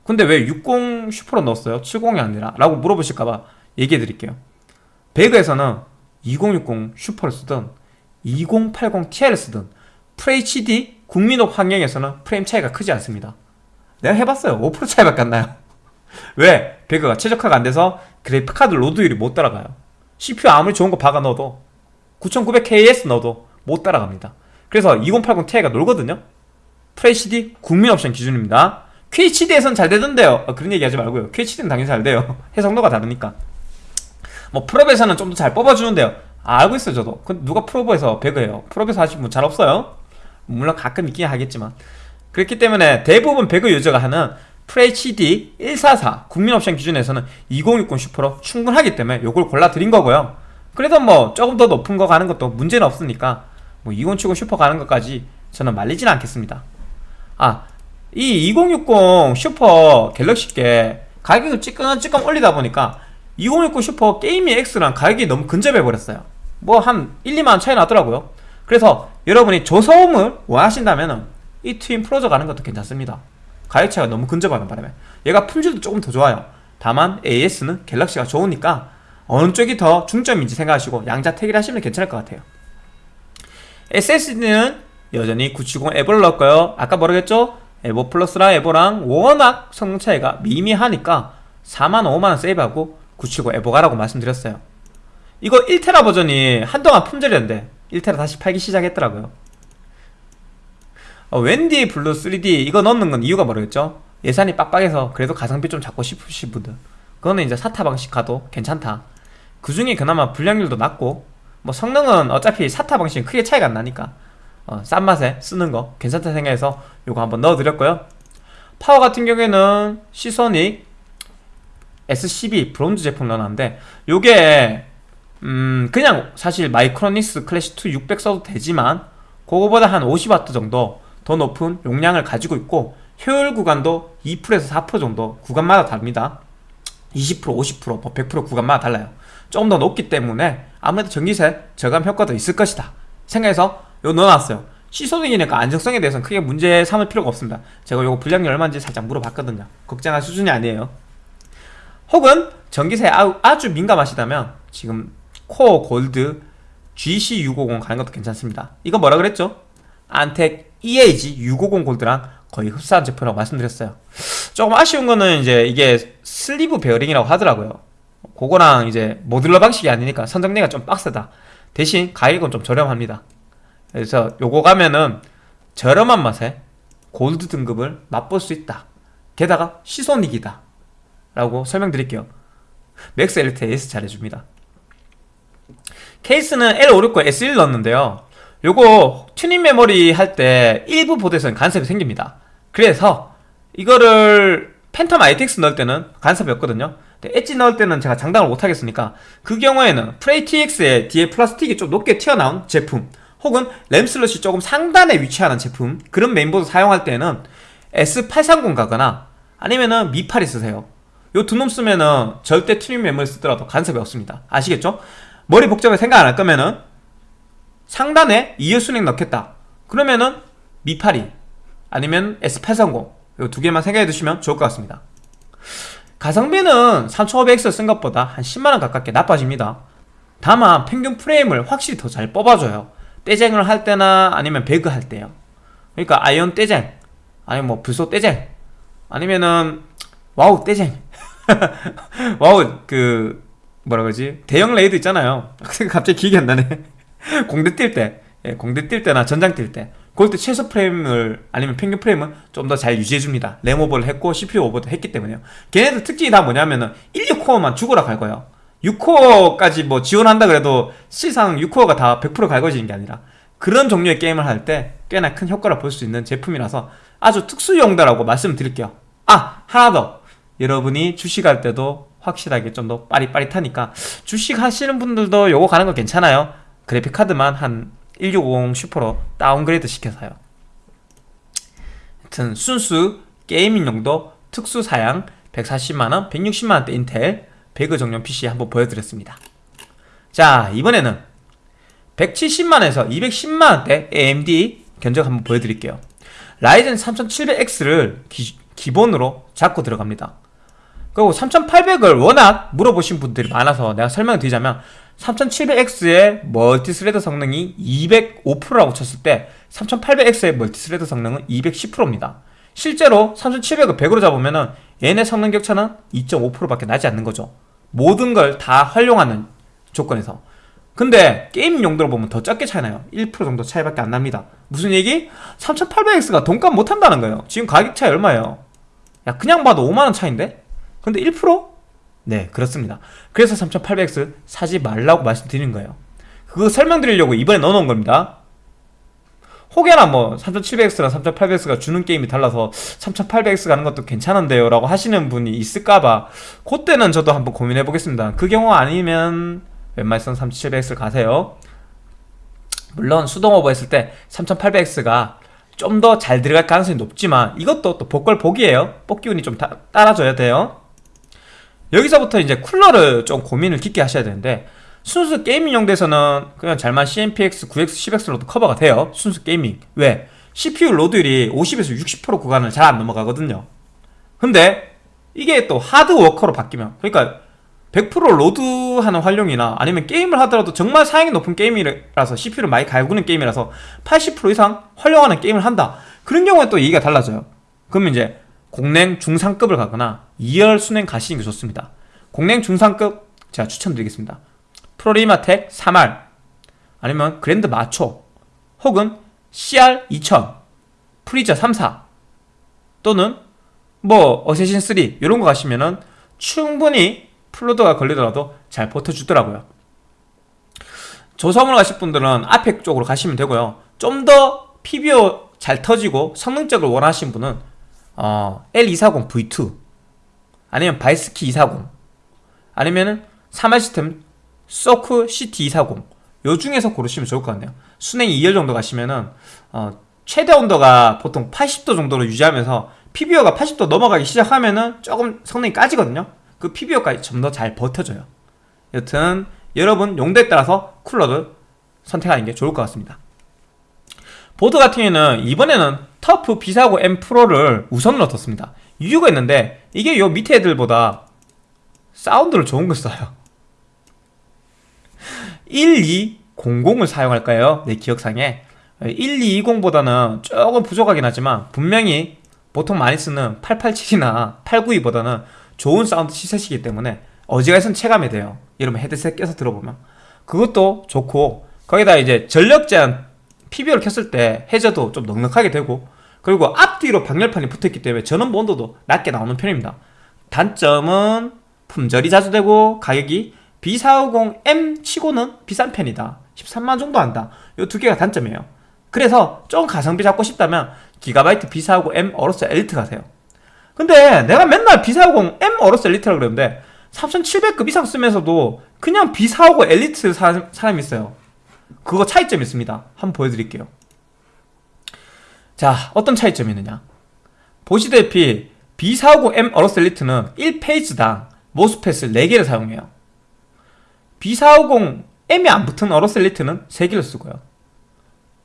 근데 왜 60 Super로 넣었어요? 70이 아니라? 라고 물어보실까봐 얘기해 드릴게요. 배그에서는 2060 슈퍼를 쓰든 2080 Ti를 쓰든 FHD 국민업 환경에서는 프레임 차이가 크지 않습니다. 내가 해봤어요. 5% 차이밖에 안 나요. 왜? 배그가 최적화가 안 돼서 그래픽카드 로드율이 못 따라가요. CPU 아무리 좋은 거 박아 넣어도 9900KS 넣어도 못 따라갑니다. 그래서 2080 Ti가 놀거든요. FHD 국민 옵션 기준입니다. QHD에선 잘 되던데요. 어, 그런 얘기 하지 말고요. QHD는 당연히 잘 돼요. 해상도가 다르니까. 뭐 풀옵에서는 좀 더 잘 뽑아주는데요. 아, 알고 있어요 저도. 근데 누가 풀옵에서 배그해요? 풀옵에서 하시는 분 잘 없어요. 물론 가끔 있긴 하겠지만. 그렇기 때문에 대부분 배그 유저가 하는 FHD 144 국민 옵션 기준에서는 2060 Super로 충분하기 때문에 이걸 골라드린 거고요 그래도 뭐 조금 더 높은 거 가는 것도 문제는 없으니까 뭐 2070 슈퍼 가는 것까지 저는 말리진 않겠습니다. 아 이 2060 슈퍼 갤럭시께 가격을 찌끔찌끔 올리다 보니까 2060 Super Gaming X랑 가격이 너무 근접해 버렸어요. 뭐 한 1, 2만원 차이 나더라고요. 그래서 여러분이 저소음을 원하신다면 이 Twin Frozr 가는 것도 괜찮습니다. 가격 차이가 너무 근접하는 바람에. 얘가 품질도 조금 더 좋아요. 다만 AS는 갤럭시가 좋으니까 어느 쪽이 더 중점인지 생각하시고 양자택일 하시면 괜찮을 것 같아요 SSD는 여전히 970 EVO를 넣을까요? 아까 했죠? EVO Plus랑 EVO랑 워낙 성능 차이가 미미하니까 4만 5만원 세이브하고 970 EVO 가라고 말씀드렸어요 이거 1테라 버전이 한동안 품절이었는데 1테라 다시 팔기 시작했더라고요 어, 웬디 Blue 3D 이거 넣는 건 이유가 뭐겠죠? 예산이 빡빡해서 그래도 가성비 좀 잡고 싶으신 분들 그거는 이제 SATA 방식 가도 괜찮다 그 중에 그나마 불량률도 낮고 뭐 성능은 어차피 SATA 방식은 크게 차이가 안 나니까. 어, 싼 맛에 쓰는 거 괜찮다 생각해서 요거 한번 넣어드렸고요. 파워 같은 경우에는 Seasonic S12 브론즈 제품 넣어놨는데 요게 음 그냥 사실 마이크로닉스 클래식2 600 써도 되지만 그거보다 한 50W 정도 더 높은 용량을 가지고 있고 효율 구간도 2%에서 4% 정도 구간마다 다릅니다. 20% 50% 100% 구간마다 달라요 조금 더 높기 때문에 아무래도 전기세 저감 효과도 있을 것이다 생각해서 요 넣어놨어요. Seasonic이니까 안정성에 대해서는 크게 문제 삼을 필요가 없습니다. 제가 요거 불량률 얼마인지 살짝 물어봤거든요. 걱정할 수준이 아니에요. 혹은 전기세에 아주 민감하시다면 지금 Core Gold GC650 가는 것도 괜찮습니다. 이거 뭐라 그랬죠? 안텍 EAG 650 골드랑 거의 흡사한 제품이라고 말씀드렸어요. 조금 아쉬운 거는 이제 이게 sleeve 베어링이라고 하더라고요 그거랑 이제 modular 방식이 아니니까 선정리가 좀 빡세다. 대신 가격은 좀 저렴합니다. 그래서 요거 가면은 저렴한 맛에 골드 등급을 맛볼 수 있다. 게다가 Seasonic이다. 라고 설명드릴게요. 맥스엘리트 AS 잘해줍니다. 케이스는 L569 S1 넣었는데요. 요거 튜닝 메모리 할 때 일부 보드에서는 간섭이 생깁니다. 그래서 이거를 Phantom ITX 넣을 때는 간섭이 없거든요. 엣지 넣을 때는 제가 장담을 못하겠으니까 그 경우에는 프레이 TX에 뒤에 플라스틱이 좀 높게 튀어나온 제품 혹은 램 슬롯이 조금 상단에 위치하는 제품 그런 메인보드 사용할 때는 S830 가거나 아니면은 미팔이 쓰세요. 요 두 놈 쓰면은 절대 튜닝 메모리 쓰더라도 간섭이 없습니다. 아시겠죠? 머리 복잡하게 생각 안 할 거면은 상단에 2열 수냉 넣겠다. 그러면은 미팔이 아니면 S830 요 두 개만 생각해 두시면 좋을 것 같습니다. 가성비는 3500X 쓴 것보다 한 10만원 가깝게 나빠집니다. 다만 평균 프레임을 확실히 더 잘 뽑아줘요. 떼쟁을 할 때나 아니면 배그 할 때요. 그러니까 아이온 떼쟁 아니면 뭐 블소 떼쟁 아니면은 와우 떼쟁. 와우 그 뭐라 그러지? 대형 레이드 있잖아요. 갑자기 기억이 안 나네. 공대 뛸때 예, 공대 뛸 때나 전장 뛸 때 그럴 때 최소 프레임을 아니면 평균 프레임은 좀 더 잘 유지해줍니다. 램 오버를 했고 CPU 오버도 했기 때문에요. 걔네들 특징이 다 뭐냐면은 1, 6코어만 죽으라 갈궈요. 6코어까지 뭐 지원한다 그래도 실상 6코어가 다 100% 갈궈지는 게 아니라 그런 종류의 게임을 할 때 꽤나 큰 효과를 볼 수 있는 제품이라서 아주 특수용도라고 말씀드릴게요. 아 하나 더. 여러분이 주식할 때도 확실하게 좀 더 빠릿빠릿하니까 주식 하시는 분들도 요거 가는 거 괜찮아요. 그래픽카드만 한 1650 슈퍼로 downgrade 시켜서요. 하여튼 순수 gaming 용도 특수 사양 140만원, 160만원대 인텔 배그 정령 PC 한번 보여드렸습니다. 자 이번에는 170만원에서 210만원대 AMD 견적 한번 보여드릴게요. 라이젠 3700X를 기, 본으로 잡고 들어갑니다. 그리고 3800을 워낙 물어보신 분들이 많아서 내가 설명을 드리자면 3700X의 multi-thread 성능이 205%라고 쳤을 때 3800X의 multi-thread 성능은 210%입니다 실제로 3700을 100으로 잡으면 얘네 성능 격차는 2.5%밖에 나지 않는 거죠 모든 걸 다 활용하는 조건에서 근데 게임 용도로 보면 더 적게 차이나요 1% 정도 차이밖에 안 납니다 무슨 얘기? 3800X가 돈값 못한다는 거예요 지금 가격 차이 얼마예요? 야 그냥 봐도 5만원 차인데? 근데 1%? 네 그렇습니다. 그래서 3800X 사지 말라고 말씀드리는 거예요. 그거 설명드리려고 이번에 넣어놓은 겁니다. 혹여나 뭐 3700X랑 3800X가 주는 게임이 달라서 3800X 가는 것도 괜찮은데요 라고 하시는 분이 있을까봐 그때는 저도 한번 고민해 보겠습니다. 그 경우 아니면 웬만해선 3700X를 가세요. 물론 수동 오버 했을 때 3800X가 좀 더 잘 들어갈 가능성이 높지만 이것도 또 복골복이에요. 뽑기 운이 좀 다, 따라줘야 돼요 여기서부터 이제 쿨러를 좀 고민을 깊게 하셔야 되는데 순수 gaming 용도에서는 그냥 잘만 CNPS 9X 10X로도 커버가 돼요. 순수 gaming. 왜? CPU load율이 50에서 60% 구간을 잘 안 넘어가거든요. 근데 이게 또 hard worker로 바뀌면 그러니까 100% load하는 활용이나 아니면 게임을 하더라도 정말 사양이 높은 게임이라서 CPU를 많이 갈구는 게임이라서 80% 이상 활용하는 게임을 한다. 그런 경우에 또 얘기가 달라져요. 그러면 이제 공랭 중상급을 가거나 2열 수랭 가시는 게 좋습니다. 공랭 중상급 제가 추천드리겠습니다. 프로리마텍 3R 아니면 그랜드 마초 혹은 CR2000 프리저 34 또는 뭐 어세신 3 이런 거 가시면은 충분히 full load가 걸리더라도 잘 버텨주더라고요. 조성을 가실 분들은 앞에 쪽으로 가시면 되고요. 좀 더 PBO 잘 터지고 성능적을 원하시는 분은 어, L240 V2 아니면 바이스키 240 아니면은 3할 시스템 소크 CT240 요 중에서 고르시면 좋을 것 같네요. 순행 2열 정도 가시면은 어, 최대 온도가 보통 80도 정도로 유지하면서 PBO가 80도 넘어가기 시작하면은 조금 성능이 까지거든요. 그 PBO까지 좀 더 잘 버텨줘요. 여튼 여러분 용도에 따라서 쿨러를 선택하는 게 좋을 것 같습니다 보드 같은 경우에는 이번에는 터프 B450 M 프로를 우선으로 뒀습니다. 이유가 있는데 이게 요 밑에 애들보다 사운드를 좋은 걸 써요. 1200을 사용할까요? 내 기억상에. 1220보다는 조금 부족하긴 하지만 분명히 보통 많이 쓰는 887이나 892보다는 좋은 사운드 시셋이기 때문에 어지간해선 체감이 돼요. 여러분 헤드셋 껴서 들어보면. 그것도 좋고 거기다 이제 전력 제한 PBO를 켰을 때 해저도 좀 넉넉하게 되고 그리고 앞뒤로 방열판이 붙어있기 때문에 전원부 온도도 낮게 나오는 편입니다. 단점은 품절이 자주 되고 가격이 B450M 치고는 비싼 편이다. 13만 정도 한다. 이 두 개가 단점이에요. 그래서 좀 가성비 잡고 싶다면 기가바이트 B450M 어로스 엘리트 가세요. 근데 내가 맨날 B450M 어로스 엘리트라고 그러는데 3700급 이상 쓰면서도 그냥 B450 엘리트 사, 사람이 있어요 그거 차이점이 있습니다. 한번 보여드릴게요. 자 어떤 차이점이 있느냐? 보시다시피 B450M 어로스 엘리트는 1phase당 MOSFET을 4개를 사용해요. B450M이 안 붙은 어로스 엘리트는 3개를 쓰고요.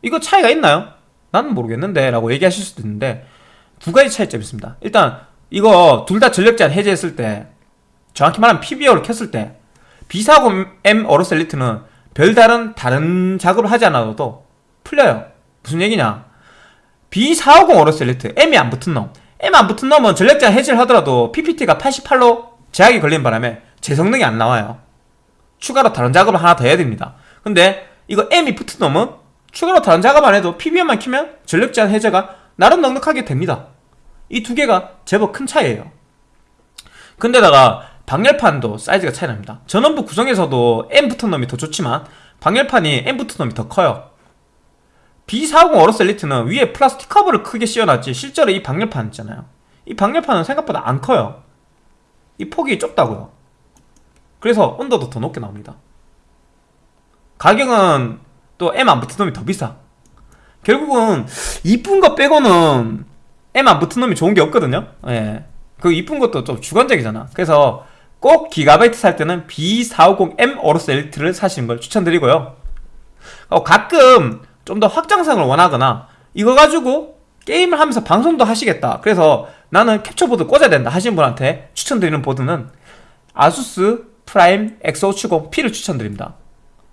이거 차이가 있나요? 나는 모르겠는데 라고 얘기하실 수도 있는데 두 가지 차이점이 있습니다. 일단 이거 둘 다 전력 제한 해제했을 때 정확히 말하면 PBO를 켰을 때 B450M 어로스 엘리트는 별다른 다른 작업을 하지 않아도 풀려요. 무슨 얘기냐? B450 어로스 엘리트 M이 안 붙은 놈. M 안 붙은 놈은 제한 해제를 하더라도 PPT가 88로 제약이 걸린 바람에 제 성능이 안 나와요. 추가로 다른 작업을 하나 더 해야 됩니다. 근데 이거 M이 붙은 놈은 추가로 다른 작업 안 해도 PBO만 키면 전력 제한 해제가 나름 넉넉하게 됩니다. 이 두 개가 제법 큰 차이예요. 근데다가 방열판도 사이즈가 차이 납니다. 전원부 구성에서도 M 붙은 놈이 더 좋지만 방열판이 M 붙은 놈이 더 커요. B450 어로스 엘리트는 위에 플라스틱 커버를 크게 씌워놨지 실제로 이 방열판 있잖아요. 이 방열판은 생각보다 안 커요. 이 폭이 좁다고요. 그래서 온도도 더 높게 나옵니다. 가격은 또 M 안 붙은 놈이 더 비싸. 결국은 이쁜 거 빼고는 M 안 붙은 놈이 좋은 게 없거든요. 예. 그 이쁜 것도 좀 주관적이잖아. 그래서 꼭 기가바이트 살 때는 B450M 어로스 엘리트를 사시는 걸 추천드리고요 어, 가끔 좀 더 확장성을 원하거나 이거 가지고 게임을 하면서 방송도 하시겠다 그래서 나는 캡처보드 꽂아야 된다 하시는 분한테 추천드리는 보드는 아수스 프라임 X570P를 추천드립니다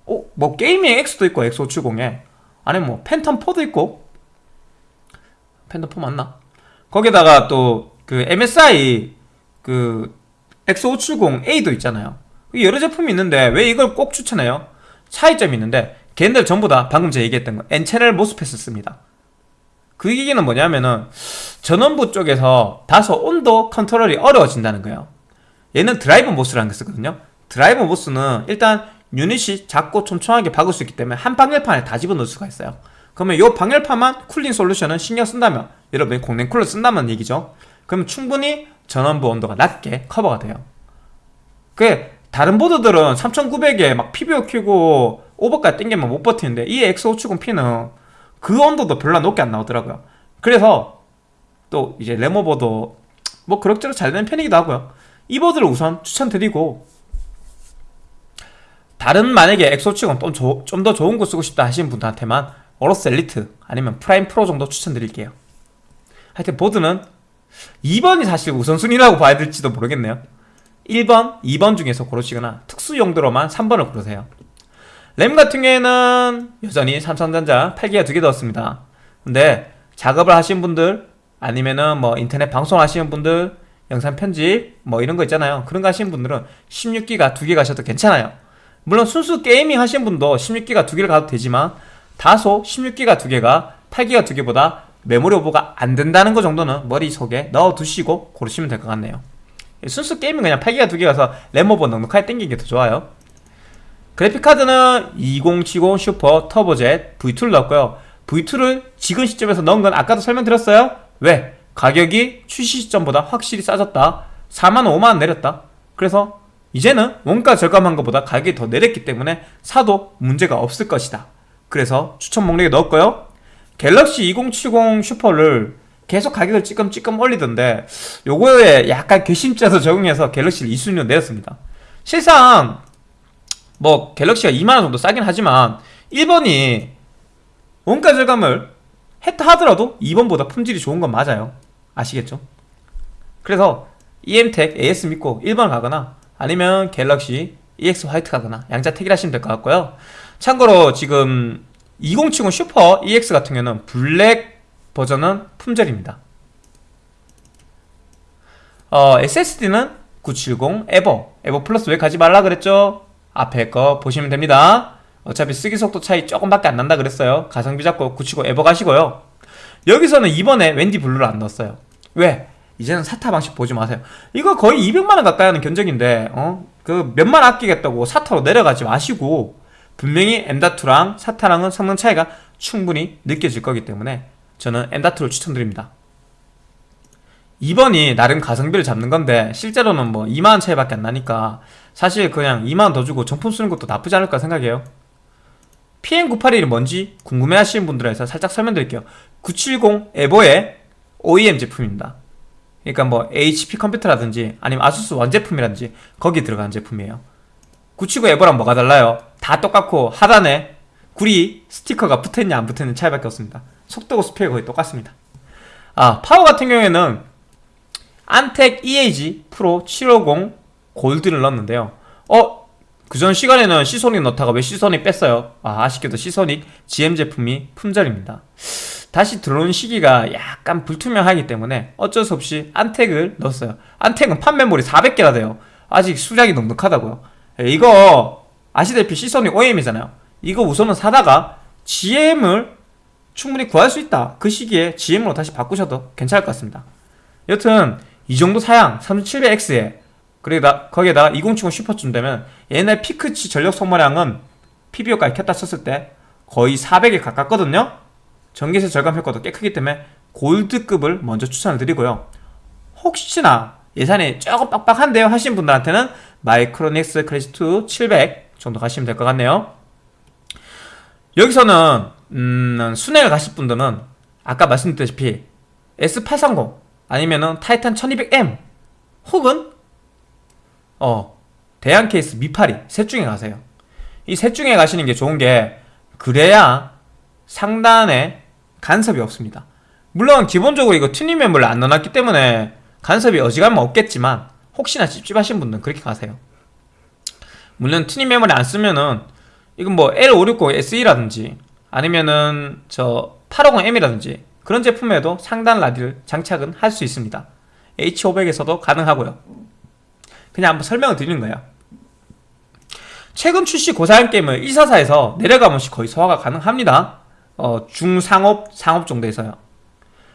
어? 뭐 게이밍 X도 있고 X570에 아니면 뭐 팬텀 4도 있고 팬텀 4 맞나? 거기다가 또 그 MSI 그 X570A도 있잖아요. 여러 제품이 있는데 왜 이걸 꼭 추천해요? 차이점이 있는데 걔네들 전부 다 방금 제가 얘기했던 거 N채널 MOSFET을 씁니다. 그 얘기는 뭐냐면은 전원부 쪽에서 다소 온도 컨트롤이 어려워진다는 거예요. 얘는 drive MOS라는 게 쓰거든요. drive MOS는 일단 유닛이 작고 촘촘하게 박을 수 있기 때문에 한 방열판에 다 집어넣을 수가 있어요. 그러면 이 방열판만 cooling solution은 신경 쓴다면 여러분이 공랭 쿨러 쓴다는 얘기죠. 그러면 충분히 전원부 온도가 낮게 커버가 돼요. 그 다른 보드들은 3900에 막 PBO 키고 오버까지 땡기면 못 버티는데 이 X570P는 그 온도도 별로 높게 안 나오더라고요. 그래서 또 이제 램 오버도 뭐 그럭저럭 잘 되는 편이기도 하고요. 이 보드를 우선 추천드리고 다른 만약에 X570 좀더 좋은 거 쓰고 싶다 하시는 분들한테만 어로스 엘리트 아니면 프라임 프로 정도 추천드릴게요. 하여튼 보드는 2번이 사실 우선순위라고 봐야 될지도 모르겠네요. 1번, 2번 중에서 고르시거나 특수 용도로만 3번을 고르세요. 램 같은 경우에는 여전히 삼성전자 8기가 두 개 넣었습니다. 근데 작업을 하시는 분들 아니면은 뭐 인터넷 방송 하시는 분들 영상 편집 뭐 이런 거 있잖아요. 그런 거 하시는 분들은 16기가 두 개 가셔도 괜찮아요. 물론 순수 gaming 하시는 분도 16기가 두 개를 가도 되지만 다소 16기가 두 개가 8기가 두 개보다 메모리 오버가 안 된다는 거 정도는 머릿속에 넣어두시고 고르시면 될 것 같네요. 순수 게임은 그냥 8기가 두개 가서 램 오버 넉넉하게 땡기는 게 더 좋아요. 그래픽카드는 2070 슈퍼 터보젯 V2를 넣었고요. V2를 지금 시점에서 넣은 건 아까도 설명드렸어요. 왜? 가격이 출시 시점보다 확실히 싸졌다. 4만원 5만원 내렸다. 그래서 이제는 원가 절감한 것보다 가격이 더 내렸기 때문에 사도 문제가 없을 것이다. 그래서 추천 목록에 넣었고요 갤럭시 2070 슈퍼를 계속 가격을 찌끔찌끔 올리던데 요거에 약간 괘씸죄도 적용해서 갤럭시를 2순위로 내렸습니다. 실상 뭐 갤럭시가 2만원 정도 싸긴 하지만 1번이 원가 절감을 했다 하더라도 2번보다 품질이 좋은 건 맞아요. 아시겠죠? 그래서 EM텍 AS 믿고 1번 가거나 아니면 갤럭시 EX 화이트 가거나 양자 택일 하시면 될 것 같고요. 참고로 지금 2070 슈퍼 EX 같은 경우는 블랙 버전은 품절입니다. 어, SSD는 970 EVO. EVO Plus 왜 가지 말라 그랬죠? 앞에 거 보시면 됩니다. 어차피 쓰기 속도 차이 조금밖에 안 난다 그랬어요. 가성비 잡고 970 EVO 가시고요. 여기서는 이번에 WD Blue를 안 넣었어요. 왜? 이제는 SATA 방식 보지 마세요. 이거 거의 200만원 가까이 하는 견적인데 어? 그 몇만 아끼겠다고 SATA로 내려가지 마시고 분명히 M.2랑 SATA랑은 성능 차이가 충분히 느껴질 거기 때문에 저는 M.2를 추천드립니다. 2번이 나름 가성비를 잡는 건데 실제로는 뭐 2만원 차이밖에 안 나니까 사실 그냥 2만원 더 주고 정품 쓰는 것도 나쁘지 않을까 생각해요. PM981이 뭔지 궁금해 하시는 분들에서 살짝 설명드릴게요. 970 에버의 OEM 제품입니다. 그러니까 뭐 HP 컴퓨터라든지 아니면 아수스 원제품이라든지 거기 들어가는 제품이에요 979 에버랑 뭐가 달라요? 다 똑같고 하단에 구리 스티커가 붙어있냐 안 붙어있는 차이밖에 없습니다 속도고 스펙이 거의 똑같습니다 아 파워 같은 경우에는 안텍 EAG 프로 750 골드를 넣었는데요 어? 그전 시간에는 시소닉 넣다가 왜 시소닉 뺐어요? 아 아쉽게도 시소닉 GM 제품이 품절입니다 다시 들어오는 시기가 약간 불투명하기 때문에 어쩔 수 없이 안텍을 넣었어요 안텍은 판메모리 400개나 돼요 아직 수량이 넉넉하다고요 예, 이거 아시다시피 시소닉 OEM이잖아요. 이거 우선은 사다가 GM을 충분히 구할 수 있다. 그 시기에 GM으로 다시 바꾸셔도 괜찮을 것 같습니다. 여튼 이 정도 사양 3700X에 그리고 거기에다가 2070 슈퍼쯤 되면 옛날 피크치 전력 소모량은 PBO까지 켰다 쳤을 때 거의 400에 가깝거든요. 전기세 절감 효과도 꽤 크기 때문에 골드급을 먼저 추천을 드리고요. 혹시나 예산이 조금 빡빡한데요. 하신 분들한테는 마이크로닉스 클래시2 700 정도 가시면 될 것 같네요. 여기서는 음, 순회를 가실 분들은 아까 말씀드렸다시피 S830 아니면은 타이탄 1200M 혹은 어 대한 케이스 미파리 셋 중에 가세요. 이 셋 중에 가시는 게 좋은 게 그래야 상단에 간섭이 없습니다. 물론 기본적으로 이거 튜닝 메모리를 안 넣어놨기 때문에 간섭이 어지간하면 없겠지만 혹시나 찝찝하신 분들은 그렇게 가세요. 물론 튜닝 메모리 안 쓰면은 이건 뭐 L560 SE라든지 아니면은 저 850M이라든지 그런 제품에도 상단 라디를 장착은 할 수 있습니다. H500에서도 가능하고요. 그냥 한번 설명을 드리는 거예요. 최근 출시 고사양 게임을 144에서 내려가면씩 거의 소화가 가능합니다. 어, 중상업, 상업 정도에서요.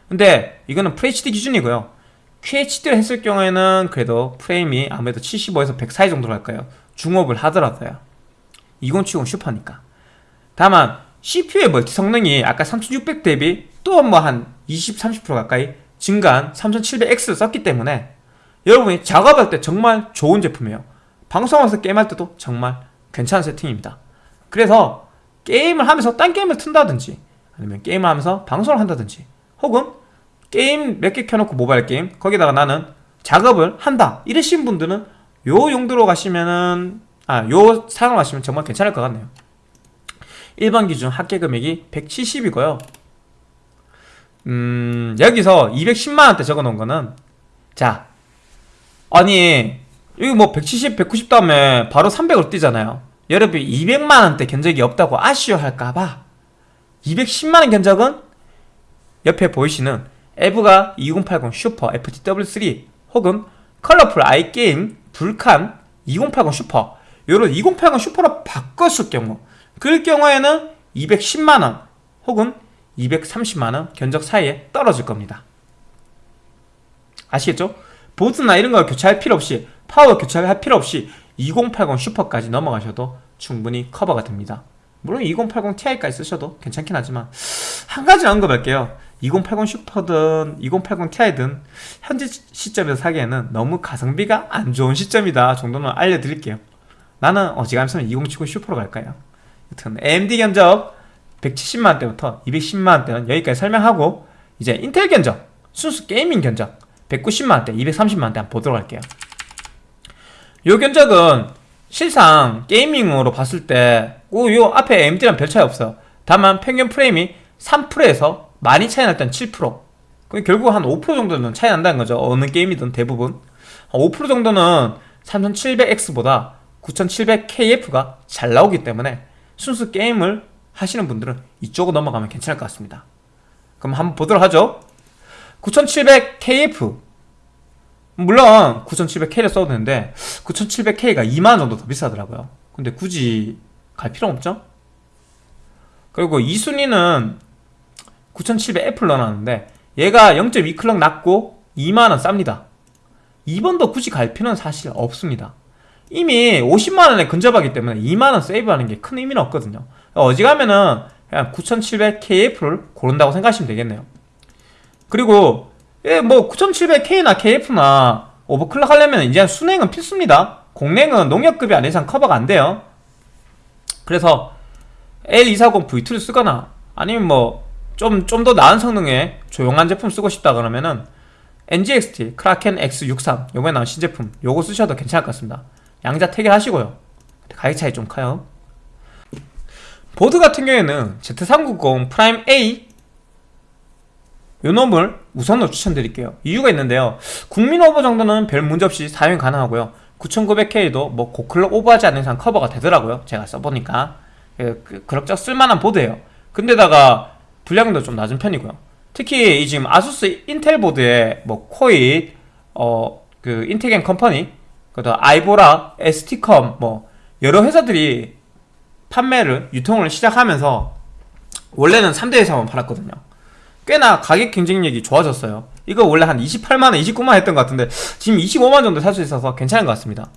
근데 이거는 FHD 기준이고요 QHD를 했을 경우에는 그래도 프레임이 아무래도 75에서 100 사이 정도로 할까요. 중업을 하더라도요. 2070 슈퍼니까. 다만 CPU의 멀티 성능이 아까 3600 대비 또 뭐 한 20, 30% 가까이 증가한 3700X를 썼기 때문에 여러분이 작업할 때 정말 좋은 제품이에요. 방송하면서 게임할 때도 정말 괜찮은 세팅입니다. 그래서 게임을 하면서 딴 게임을 튼다든지 아니면 게임을 하면서 방송을 한다든지 혹은 게임 몇 개 켜놓고 모바일 게임? 거기다가 나는 작업을 한다. 이러신 분들은 요 용도로 가시면은 아요 사용을 하시면 정말 괜찮을 것 같네요. 1번 기준 합계 금액이 170이고요. 음, 여기서 210만원대 적어 놓은 거는, 자, 아니, 여기 뭐 170, 190 다음에 바로 300으로 뛰잖아요. 여러분이 200만원대 견적이 없다고 아쉬워할까봐 210만원 견적은 옆에 보이시는 EVGA 2080 Super FTW3 혹은 Colorful iGame Vulcan 2080 슈퍼. 요런 2080 Super로 바꿨을 경우 그럴 경우에는 210만원 혹은 230만원 견적 사이에 떨어질 겁니다. 아시겠죠? 보드나 이런 거 교체할 필요 없이 파워 교체할 필요 없이 2080 슈퍼까지 넘어가셔도 충분히 커버가 됩니다. 물론 2080 Ti까지 쓰셔도 괜찮긴 하지만 한 가지 언급할게요 2080 슈퍼든 2080 Ti든 현재 시점에서 사기에는 너무 가성비가 안 좋은 시점이다 정도는 알려드릴게요. 나는 어지간하면 2070 슈퍼로 갈까요? 여튼 AMD 견적 170만원대부터 210만원대는 여기까지 설명하고 이제 인텔 견적 순수 게이밍 견적 190만원대 230만원대 한번 보도록 할게요. 요 견적은 실상 게이밍으로 봤을 때요 앞에 AMD랑 별 차이 없어요. 다만 평균 프레임이 3%에서 많이 차이 날땐7% 그럼 결국 한 5% 정도는 차이 난다는 거죠. 어느 게임이든 대부분. 5% 정도는 3700X보다 9700KF가 잘 나오기 때문에 순수 게임을 하시는 분들은 이쪽으로 넘어가면 괜찮을 것 같습니다. 그럼 한번 보도록 하죠. 9700KF 물론 9700K를 써도 되는데 9700K가 2만원 정도 더 비싸더라고요. 근데 굳이 갈 필요 없죠? 그리고 2순위는 9700F를 넣어놨는데 얘가 0.2클럭 낮고 2만원 쌉니다. 2번도 굳이 갈 필요는 사실 없습니다. 이미 50만원에 근접하기 때문에 2만원 세이브하는 게 큰 의미는 없거든요. 어지가면은 그냥 9700KF를 고른다고 생각하시면 되겠네요. 그리고 예, 뭐 9700K나 KF나 오버클럭 하려면 이제 순행은 필수입니다. 공랭은 농협급이 안 이상 커버가 안 돼요. 그래서 L240V2를 쓰거나 아니면 뭐 좀 좀 더 나은 성능의 조용한 제품 쓰고 싶다 그러면은 NZXT Kraken X63 요번에 나온 신제품 요거 쓰셔도 괜찮을 것 같습니다. 양자택일하시고요. 가격 차이 좀 커요. 보드 같은 경우에는 Z390 Prime A. 요 놈을 우선으로 추천드릴게요. 이유가 있는데요. 국민 오버 정도는 별 문제없이 사용 가능하고요. 9900K도 뭐 고클럭 오버하지 않는 이상 커버가 되더라고요. 제가 써보니까. 그, 그, 그럭저럭 쓸만한 보드예요. 근데다가 불량도 좀 낮은 편이고요. 특히 이 지금 ASUS 인텔 보드에 뭐 코잇 어 그 인텍앤컴퍼니 그다음 아이보라 ST컴 뭐 여러 회사들이 판매를 유통을 시작하면서 원래는 3대 회사만 팔았거든요. 꽤나 가격 경쟁력이 좋아졌어요. 이거 원래 한 28만원 29만원 했던 것 같은데 지금 25만원 정도 살 수 있어서 괜찮은 것 같습니다.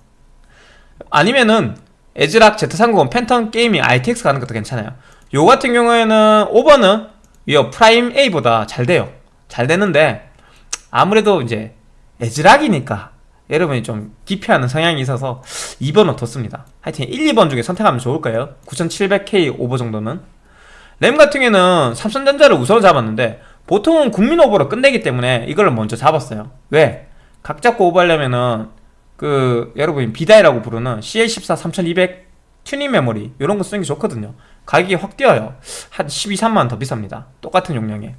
아니면은 ASRock Z390 Phantom Gaming ITX 가는 것도 괜찮아요. 요 같은 경우에는 오버는 이 Prime A보다 잘 돼요. 잘 되는데 아무래도 이제 ASRock이니까 여러분이 좀 기피하는 성향이 있어서 2번은 뒀습니다. 하여튼 1, 2번 중에 선택하면 좋을 거예요. 9700K 오버 정도는. 램 같은 경우에는 삼성전자를 우선 잡았는데 보통은 국민 오버로 끝내기 때문에 이걸 먼저 잡았어요. 왜? 각 잡고 오버하려면은 그 여러분이 B die라고 부르는 CL14 3200 튜닝 메모리 이런 거 쓰는 게 좋거든요 가격이 확 뛰어요. 한 12, 3만원 더 비쌉니다. 똑같은 용량에.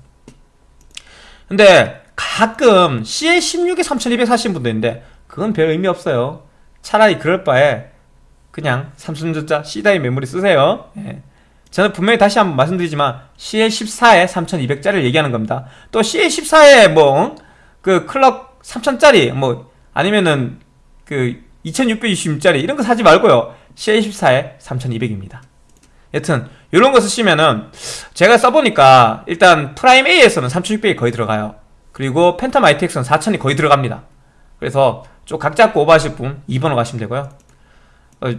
근데 가끔 CL16에 3200 사신 분도 있는데 그건 별 의미 없어요. 차라리 그럴 바에 그냥 삼성전자 C die 메모리 쓰세요. 예. 저는 분명히 다시 한번 말씀드리지만 CL14에 3200짜리를 얘기하는 겁니다. 또 CL14에 뭐 그 클럭 3000짜리 뭐 아니면은 그 2620짜리 이런 거 사지 말고요. CL14에 3200입니다 여튼 이런 거 쓰시면은 제가 써보니까 일단 Prime A에서는 3600이 거의 들어가요. 그리고 Phantom ITX는 4000이 거의 들어갑니다. 그래서 좀 각 잡고 오버하실 분 2번으로 가시면 되고요. 어,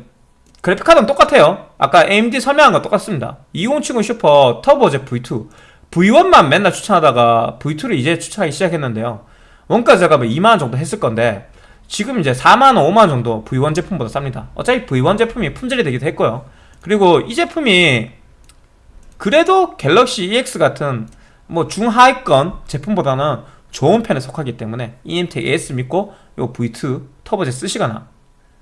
그래픽카드는 똑같아요. 아까 AMD 설명한 거 똑같습니다. 2070 Super TurboJet V2 V1만 맨날 추천하다가 V2를 이제 추천하기 시작했는데요. 원가 제가 뭐 2만원 정도 했을 건데 지금 이제 4만원 5만원 정도 V1 제품보다 쌉니다. 어차피 V1 제품이 품절이 되기도 했고요 그리고 이 제품이 그래도 갤럭시 EX 같은 뭐 중하위권 제품보다는 좋은 편에 속하기 때문에 EMTEC AS 믿고 요 V2 터보제 쓰시거나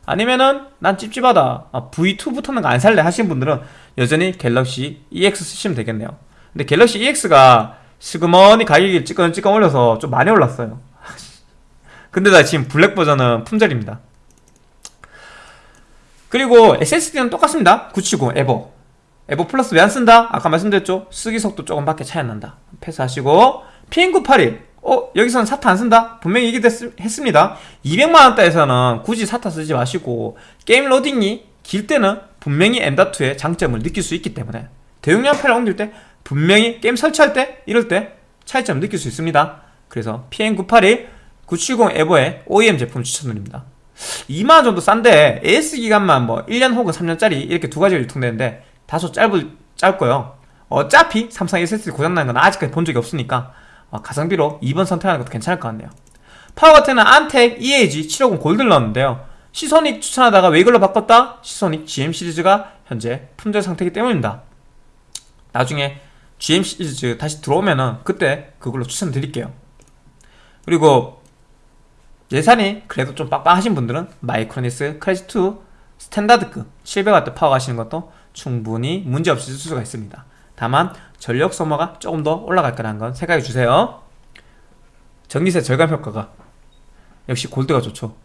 아니면은 난 찝찝하다 아, V2 붙는 거안 살래 하시는 분들은 여전히 갤럭시 EX 쓰시면 되겠네요. 근데 갤럭시 EX가 슬그머니 가격이 찌끈찌끈 올려서 좀 많이 올랐어요. 근데 나 지금 블랙 버전은 품절입니다 그리고 SSD는 똑같습니다. 970 EVO. EVO Plus 왜 안 쓴다? 아까 말씀드렸죠? 쓰기 속도 조금 밖에 차이 안 난다. 패스하시고 PM981 어? 여기서는 SATA 안 쓴다? 분명히 얘기했습니다. 200만원대에서는 굳이 SATA 쓰지 마시고 게임 로딩이 길 때는 분명히 M.2의 장점을 느낄 수 있기 때문에 대용량 파일을 옮길 때 분명히 게임 설치할 때 이럴 때 차이점을 느낄 수 있습니다. 그래서 PM981 970 EVO의 OEM 제품 추천드립니다 2만원 정도 싼데 AS 기간만 뭐 1년 혹은 3년짜리 이렇게 두 가지가 유통되는데 다소 짧을, 짧고요. 어차피 삼성 SSD 고장나는 건 아직까지 본 적이 없으니까 어, 가성비로 2번 선택하는 것도 괜찮을 것 같네요. 파워 같은는 안텍 EAG 750 골드를 넣었는데요. Seasonic 추천하다가 왜 이걸로 바꿨다? Seasonic GM 시리즈가 현재 품절 상태이기 때문입니다. 나중에 GM 시리즈 다시 들어오면은 그때 그걸로 추천드릴게요. 그리고 예산이 그래도 좀 빡빡하신 분들은 마이크로니스 크래시2 스탠다드급 700W 파워 가시는 것도 충분히 문제없이 쓸 수가 있습니다. 다만 전력 소모가 조금 더 올라갈 거라는 건 생각해 주세요. 전기세 절감 효과가 역시 골드가 좋죠.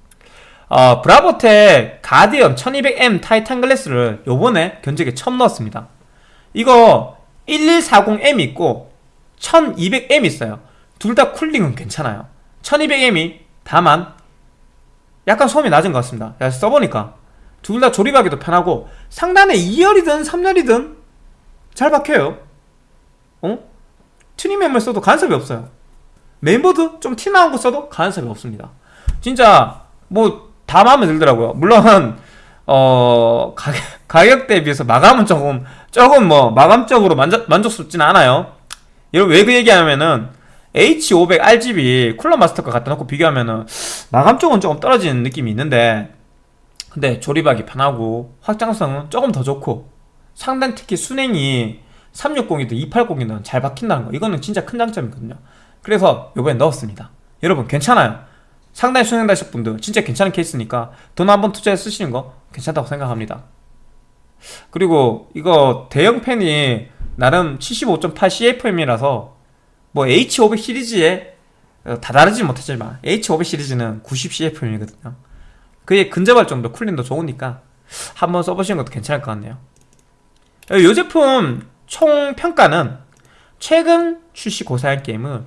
어, 브라보텍 가디언 1200M 타이탄 글래스를 요번에 견적에 처음 넣었습니다. 이거 1140M 있고 1200M 있어요. 둘 다 쿨링은 괜찮아요. 1200M이 다만 약간 소음이 낮은 것 같습니다. 써보니까. 둘 다 조립하기도 편하고 상단에 2열이든 3열이든 잘 박혀요. 어? 튜닝맨만 써도 간섭이 없어요. 메인보드 좀 티나온 거 써도 간섭이 없습니다. 진짜 뭐 다 마음에 들더라고요. 물론 어 가격, 가격 대비해서 마감은 조금 조금 뭐 마감적으로 만족, 만족스럽진 않아요. 여러분 왜 그 얘기하냐면은 H500 RGB 쿨러 마스터과 갖다 놓고 비교하면은 마감 쪽은 조금 떨어지는 느낌이 있는데 근데 조립하기 편하고 확장성은 조금 더 좋고 상단 특히 순행이 360이든 280이든 잘 박힌다는 거 이거는 진짜 큰 장점이거든요. 그래서 요번에 넣었습니다. 여러분 괜찮아요? 상당히 순행다실 분들 진짜 괜찮은 케이스니까 돈 한번 투자해 쓰시는 거 괜찮다고 생각합니다. 그리고 이거 대형 팬이 나름 75.8 CFM이라서 뭐 H500 시리즈에 어, 다 다르지 못하지만 H500 시리즈는 90 CFM이거든요. 그에 근접할 정도 쿨링도 좋으니까 한번 써보시는 것도 괜찮을 것 같네요. 이 제품 총 평가는 최근 출시 고사양 게임은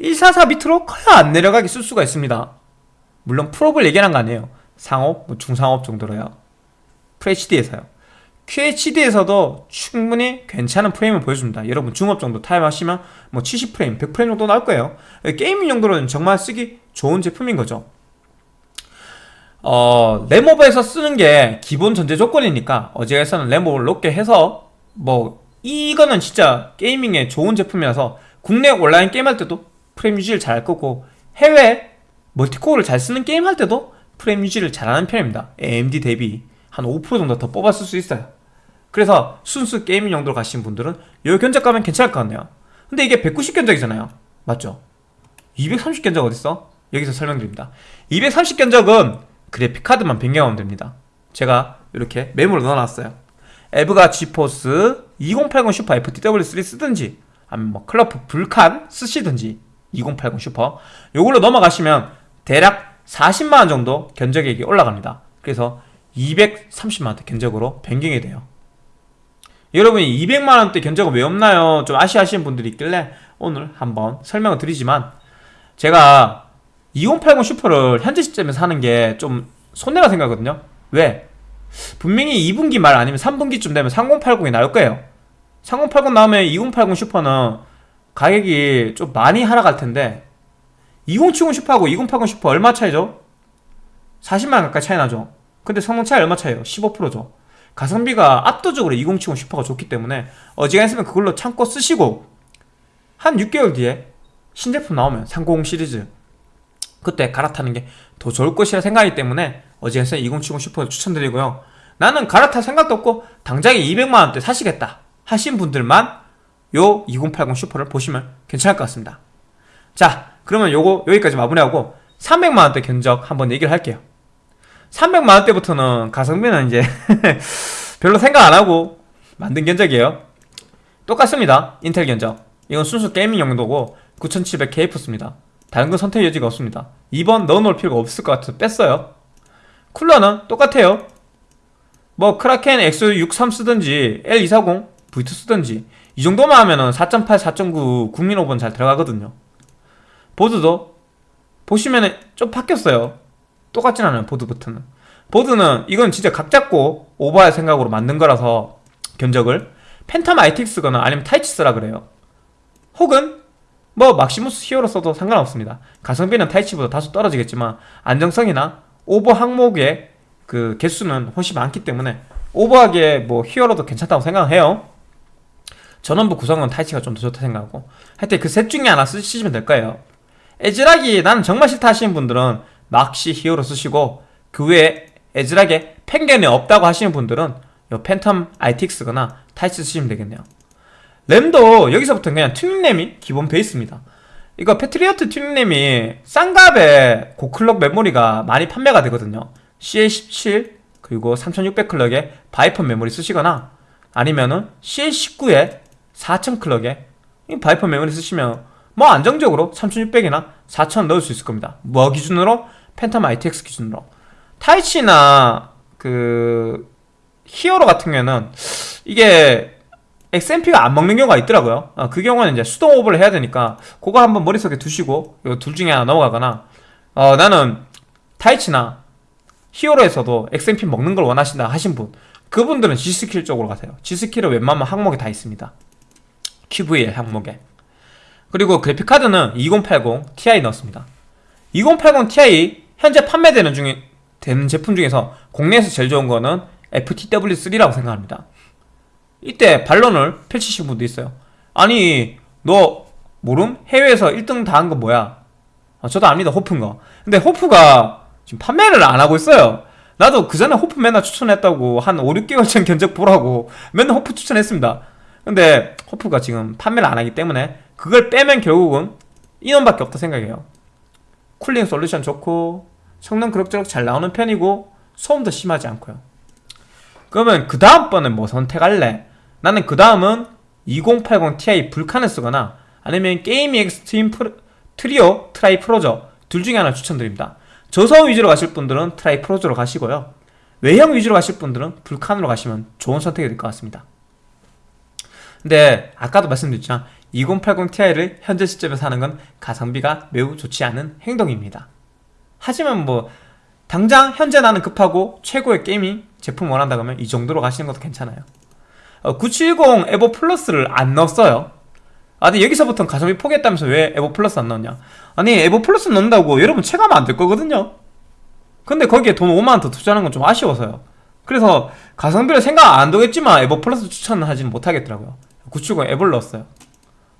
144 밑으로 거의 안 내려가게 쓸 수가 있습니다. 물론 프로를 얘기하는 거 아니에요. 상옵, 뭐 중상옵 정도로요. FHD에서요 QHD에서도 충분히 괜찮은 프레임을 보여줍니다. 여러분 중옵 정도 타협 하시면 뭐 70프레임, 100프레임 정도 나올 거예요. 게이밍 용도로는 정말 쓰기 좋은 제품인 거죠. 어, 램오버에서 쓰는 게 기본 전제 조건이니까 어제에서는 램오버를 높게 해서 뭐 이거는 진짜 게이밍에 좋은 제품이라서 국내 온라인 게임할 때도 프레임 유지를 잘 할 거고 해외 멀티코어를 잘 쓰는 게임 할 때도 프레임 유지를 잘하는 편입니다. AMD 대비 한 5% 정도 더 뽑았을 수 있어요 그래서 순수 gaming 용도로 가신 분들은 여기 견적 가면 괜찮을 것 같네요. 근데 이게 190 견적이잖아요. 맞죠? 230 견적 어딨어? 여기서 설명드립니다. 230 견적은 그래픽카드만 변경하면 됩니다. 제가 이렇게 메모를 넣어놨어요. 에브가 지포스 2080 슈퍼 FTW3 쓰든지 아니면 뭐 컬러풀 불칸 쓰시든지 2080 슈퍼 요걸로 넘어가시면 대략 40만원 정도 견적액이 올라갑니다. 그래서 230만원대 견적으로 변경이 돼요 여러분이 200만원대 견적은 왜 없나요? 좀 아쉬워하시는 분들이 있길래 오늘 한번 설명을 드리지만 제가 2080 슈퍼를 현재 시점에서 하는 게 좀 손해라 생각하거든요 왜? 분명히 2분기 말 아니면 3분기쯤 되면 3080이 나올 거예요 3080 나오면 2080 슈퍼는 가격이 좀 많이 하락할 텐데 2070 슈퍼하고 2080 슈퍼 얼마 차이죠? 40만 가까이 차이 나죠 근데 성능 차이 얼마 차이에요? 15%죠 가성비가 압도적으로 2070 슈퍼가 좋기 때문에 어지간했으면 그걸로 참고 쓰시고 한 6개월 뒤에 신제품 나오면 390 시리즈 그때 갈아타는 게 더 좋을 것이라 생각하기 때문에 어지간해서 2070 슈퍼를 추천드리고요. 나는 갈아탈 생각도 없고 당장에 200만원대 사시겠다 하신 분들만 요 2080 슈퍼를 보시면 괜찮을 것 같습니다. 자 그러면 요거 여기까지 마무리하고 300만원대 견적 한번 얘기를 할게요 300만원 대부터는 가성비는 이제 별로 생각 안하고 만든 견적이에요. 똑같습니다. 인텔 견적. 이건 순수 게이밍 용도고 9700K+습니다. 다른 건 선택 여지가 없습니다. 2번 넣어놓을 필요가 없을 것 같아서 뺐어요. 쿨러는 똑같아요. 뭐 크라켄 X63 쓰든지 L240 V2 쓰든지 이 정도만 하면은 4.8, 4.9 국민 오버 잘 들어가거든요. 보드도 보시면은 좀 바뀌었어요 똑같진 않아요 보드부터는. 보드는 이건 진짜 각 잡고 오버할 생각으로 만든 거라서 견적을. 팬텀 ITX거나 아니면 타이치 쓰라 그래요. 혹은 뭐 막시무스 히어로 써도 상관없습니다. 가성비는 타이치보다 다소 떨어지겠지만 안정성이나 오버 항목의 그 개수는 훨씬 많기 때문에 오버하게 뭐 히어로도 괜찮다고 생각해요. 전원부 구성은 타이치가 좀 더 좋다 생각하고. 하여튼 그 셋 중에 하나 쓰시면 될 거예요. 애즈락이 나는 정말 싫다 하시는 분들은 막시무스 히어로 쓰시고 그 외에 애즈락에 편견이 없다고 하시는 분들은 요 팬텀 ITX거나 타이치 쓰시면 되겠네요. 램도 여기서부터 그냥 튜닝램이 기본 베이스입니다. 이거 패트리어트 튜닝램이 싼 값에 고클럭 메모리가 많이 판매가 되거든요. CL17 그리고 3600클럭에 바이퍼 메모리 쓰시거나 아니면은 CL19에 4000클럭에 바이퍼 메모리 쓰시면 뭐 안정적으로 3600이나 4000 넣을 수 있을 겁니다. 뭐 기준으로? 팬텀 ITX 기준으로. 타이치나 그 히어로 같은 경우에는 이게 XMP가 안 먹는 경우가 있더라고요. 어, 그 경우는 이제 수동 오버를 해야 되니까 그거 한번 머릿속에 두시고 이둘 중에 하나 넘어가거나 어, 나는 타이치나 히어로에서도 XMP 먹는 걸 원하신다 하신 분 그분들은 G스킬 쪽으로 가세요. G스킬은 웬만하면 항목에 다 있습니다. QVL 항목에. 그리고 그래픽카드는 2080 Ti 넣었습니다. 2080 Ti 현재 판매되는 중에 되는 제품 중에서 국내에서 제일 좋은 거는 FTW3라고 생각합니다. 이때 반론을 펼치신 분도 있어요. 아니 너 모름? 해외에서 1등 다 한 거 뭐야? 아, 저도 압니다 호프인 거. 근데 호프가 지금 판매를 안 하고 있어요. 나도 그 전에 호프 맨날 추천했다고 한 5, 6개월 전 견적 보라고 맨날 호프 추천했습니다. 근데 호프가 지금 판매를 안 하기 때문에 그걸 빼면 결국은 인원밖에 없다 생각해요 쿨링 솔루션 좋고 성능 그럭저럭 잘 나오는 편이고 소음도 심하지 않고요. 그러면 그 다음번엔 뭐 선택할래? 나는 그 다음은 2080 Ti 불칸을 쓰거나 아니면 게이밍 엑스트림 프로, 트리오 트라이 프로저 둘 중에 하나 추천드립니다. 저소음 위주로 가실 분들은 트라이 프로저로 가시고요. 외형 위주로 가실 분들은 불칸으로 가시면 좋은 선택이 될 것 같습니다. 근데 아까도 말씀드렸지만 2080 Ti를 현재 시점에서 하는 건 가성비가 매우 좋지 않은 행동입니다. 하지만 뭐 당장 현재 나는 급하고 최고의 gaming 제품 원한다 그러면 이 정도로 가시는 것도 괜찮아요. 어, 970 에보 플러스를 안 넣었어요. 아 근데 여기서부터는 가성비 포기했다면서 왜 에보 플러스 안 넣었냐? 아니 에보 플러스 넣는다고 여러분 체감은 안될 거거든요. 근데 거기에 돈 5만원 더 투자하는 건 좀 아쉬워서요. 그래서 가성비를 생각 안 되겠지만 에보 플러스 추천은 하지는 못하겠더라고요. 970 에보를 넣었어요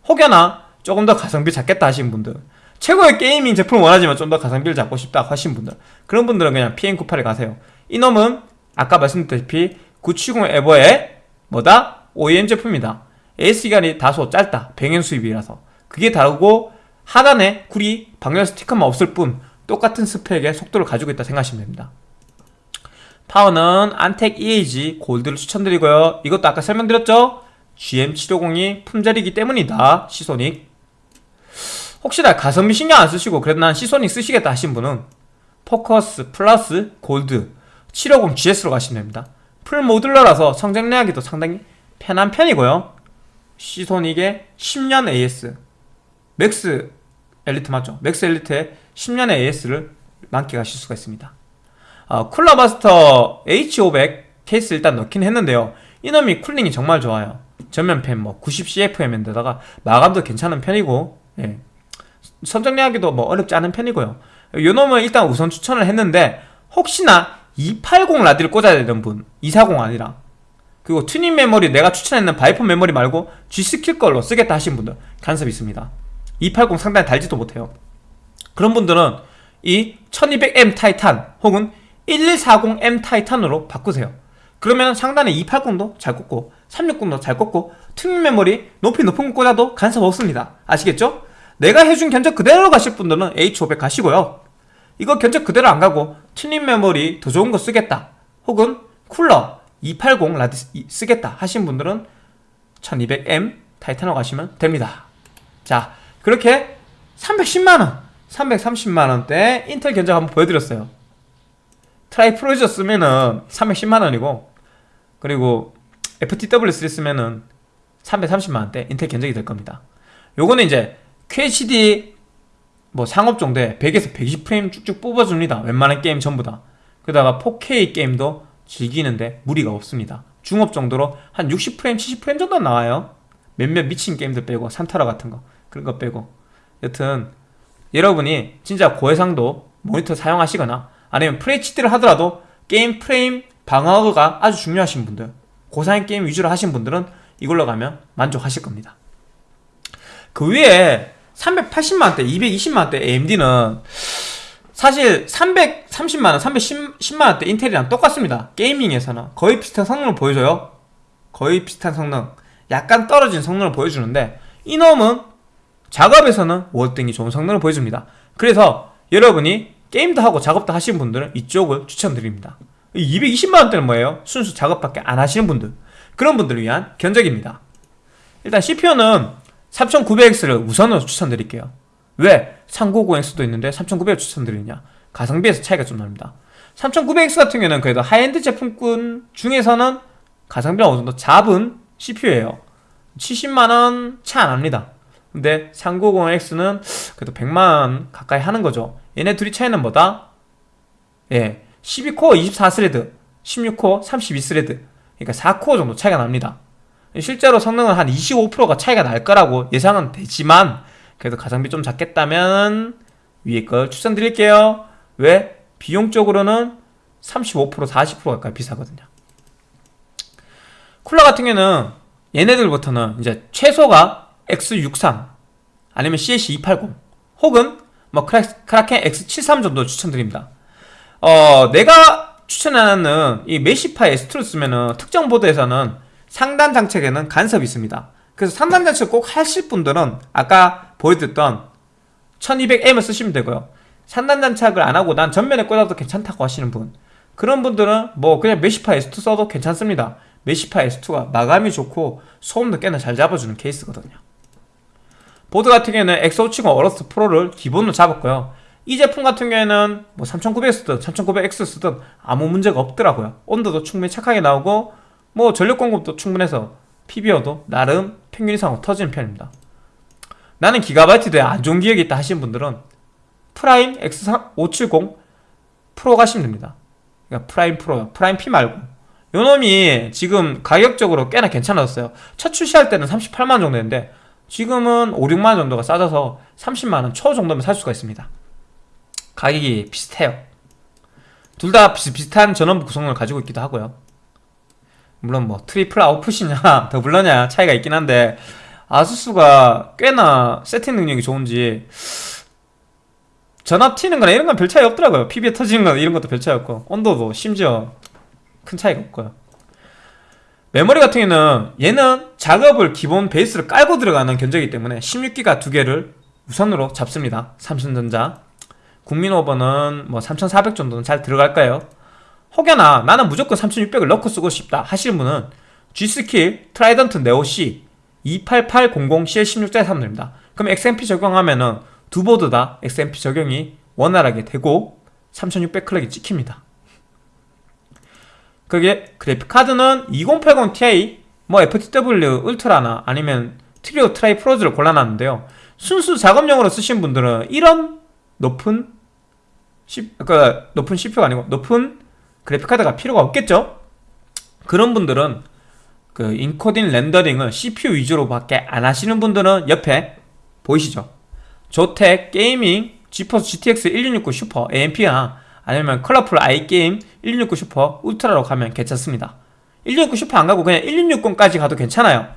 혹여나 조금 더 가성비 잡겠다 하시는 분들 최고의 게이밍 제품을 원하지만 좀 더 가성비를 잡고 싶다 하신 분들 그런 분들은 그냥 PM98에 가세요. 이놈은 아까 말씀드렸다시피 970 에버의 뭐다? OEM 제품이다. AS기간이 다소 짧다. 병행 수입이라서. 그게 다르고 하단에 구리 방열 스티커만 없을 뿐 똑같은 스펙의 속도를 가지고 있다 생각하시면 됩니다. 파워는 안텍 EAG 골드를 추천드리고요. 이것도 아까 설명드렸죠? GM750이 품절이기 때문이다. 시소닉. 혹시나 가성비 신경 안 쓰시고 그래도 난 시소닉 쓰시겠다 하신 분은 포커스 플러스 골드 750GS로 가시면 됩니다. full modular라서 선정리하기도 상당히 편한 편이고요. 시소닉의 10년 AS 맥스 엘리트 맞죠? 맥스 엘리트의 10년의 AS를 만끽하실 수가 있습니다. 어, 쿨러마스터 H500 케이스 일단 넣긴 했는데요. 이놈이 cooling이 정말 좋아요 전면팬 뭐 90CFM인데다가 마감도 괜찮은 편이고 예. 선정리하기도 뭐 어렵지 않은 편이고요. 요 놈은 일단 우선 추천을 했는데 혹시나 280 라디를 꽂아야 되는 분 240 아니라. 그리고 튜닝 메모리 내가 추천했는 바이퍼 메모리 말고 G스킬 걸로 쓰겠다 하신 분들 간섭이 있습니다. 280 상단에 달지도 못해요. 그런 분들은 이 1200M 타이탄 혹은 1140M 타이탄으로 바꾸세요. 그러면 상단에 280도 잘 꽂고 360도 잘 꽂고 튜닝 메모리 높이 높은 거 꽂아도 간섭 없습니다. 아시겠죠? 내가 해준 견적 그대로 가실 분들은 H500 가시고요. 이거 견적 그대로 안 가고 튜닝 메모리 더 좋은 거 쓰겠다. 혹은 쿨러 280 라드 쓰겠다 하신 분들은 1200M 타이탄으로 가시면 됩니다. 자 그렇게 310만원 330만원대 인텔 견적 한번 보여드렸어요. 트라이 프로저 쓰면은 310만원이고 그리고 FTW3 쓰면은 330만원대 인텔 견적이 될 겁니다. 요거는 이제 QHD 뭐 상옵 정도에 100에서 120프레임 쭉쭉 뽑아줍니다. 웬만한 게임 전부 다. 그러다가 4K 게임도 즐기는데 무리가 없습니다. 중옵 정도로 한 60프레임 70프레임 정도 나와요. 몇몇 미친 게임들 빼고 산타라 같은 거 그런 거 빼고. 여튼 여러분이 진짜 고해상도 모니터 사용하시거나 아니면 FHD를 하더라도 게임 프레임 방어가 아주 중요하신 분들 고사양 게임 위주로 하신 분들은 이걸로 가면 만족하실 겁니다. 그 위에 380만원대, 220만원대 AMD는 사실 330만원, 310만원대 인텔이랑 똑같습니다. 게이밍에서는. 거의 비슷한 성능을 보여줘요. 거의 비슷한 성능. 약간 떨어진 성능을 보여주는데 이놈은 작업에서는 월등히 좋은 성능을 보여줍니다. 그래서 여러분이 게임도 하고 작업도 하시는 분들은 이쪽을 추천드립니다 220만원대는 뭐예요? 순수 작업밖에 안 하시는 분들. 그런 분들을 위한 견적입니다. 일단 CPU는 3900X를 우선으로 추천드릴게요. 왜? 390X도 있는데 3900을 추천드리느냐? 가성비에서 차이가 좀 납니다. 3900X 같은 경우는 그래도 하이엔드 제품군 중에서는 가성비가 어느 정도 잡은 CPU예요. 70만원 차 안합니다. 근데 3950X는 그래도 100만원 가까이 하는 거죠. 얘네 둘이 차이는 뭐다? 예, 12코어 24thread 16코어 32thread. 그러니까 4코어 정도 차이가 납니다. 실제로 성능은 한 25%가 차이가 날 거라고 예상은 되지만 그래도 가성비 좀 잡겠다면 위에 걸 추천드릴게요. 왜? 비용적으로는 35% 40% 가까이 비싸거든요. 쿨러 같은 경우는 얘네들부터는 이제 최소가 X63 아니면 CH280 혹은 뭐 크라켄 X73 정도 추천드립니다 어 내가 추천하는 이 메시파 S2를 쓰면은 특정 보드에서는 상단 장착에는 간섭이 있습니다. 그래서 상단 장착 꼭 하실 분들은 아까 보여드렸던 1200M을 쓰시면 되고요. 상단 장착을 안하고 난 전면에 꽂아도 괜찮다고 하시는 분. 그런 분들은 뭐 그냥 Meshify S2 써도 괜찮습니다. Meshify S2가 마감이 좋고 소음도 꽤나 잘 잡아주는 케이스거든요. 보드 같은 경우에는 X570 AORUS Pro를 기본으로 잡았고요 이 제품 같은 경우에는 뭐 3900 쓰든 3900X 쓰든 아무 문제가 없더라고요. 온도도 충분히 착하게 나오고 뭐 전력 공급도 충분해서 PBO도 나름 평균 이상으로 터지는 편입니다. 나는 기가바이트에 안 좋은 기억이 있다 하시는 분들은 Prime X570 Pro 가시면 됩니다. 그러니까 Prime Pro요. 프라임 P 말고. 요 놈이 지금 가격적으로 꽤나 괜찮았어요. 첫 출시할 때는 38만원 정도였는데 지금은 5, 6만원 정도가 싸져서 30만원 초 정도면 살 수가 있습니다 가격이 비슷해요. 둘다 비슷비슷한 전원부 구성을 가지고 있기도 하고요. 물론 뭐 triple output이냐 doubler냐 차이가 있긴 한데 아수스가 꽤나 세팅 능력이 좋은지 전압 튀는 거나 이런 건 별 차이 없더라고요. PB에 터지는 거나 이런 것도 별 차이 없고 온도도 심지어 큰 차이가 없고요. 메모리 같은 경우는 얘는 작업을 기본 베이스를 깔고 들어가는 견적이기 때문에 16기가 두 개를 우선으로 잡습니다. 삼성전자 국민 오버는 뭐 3400 정도는 잘 들어갈까요? 혹여나 나는 무조건 3600을 넣고 쓰고 싶다 하시는 분은 G.Skill Trident Neo PC 28800 CL16짜리 사면 됩니다. 그럼 XMP 적용하면 은 두 보드 다 XMP 적용이 원활하게 되고 3600 clock이 찍힙니다. 그게 그래픽카드는 2080 Ti 뭐 FTW Ultra나 아니면 Trio Tri Frozr를 골라놨는데요. 순수 작업용으로 쓰신 분들은 이런 높은 그러니까 높은 CPU가 아니고 높은 그래픽카드가 필요가 없겠죠? 그런 분들은 그 encoding rendering을 CPU 위주로밖에 안 하시는 분들은 옆에 보이시죠? Zotac Gaming GeForce GTX 1660 Super, AMP나 아니면 Colorful iGame 1660 Super Ultra로 가면 괜찮습니다 1669 슈퍼 안 가고 그냥 1660까지 가도 괜찮아요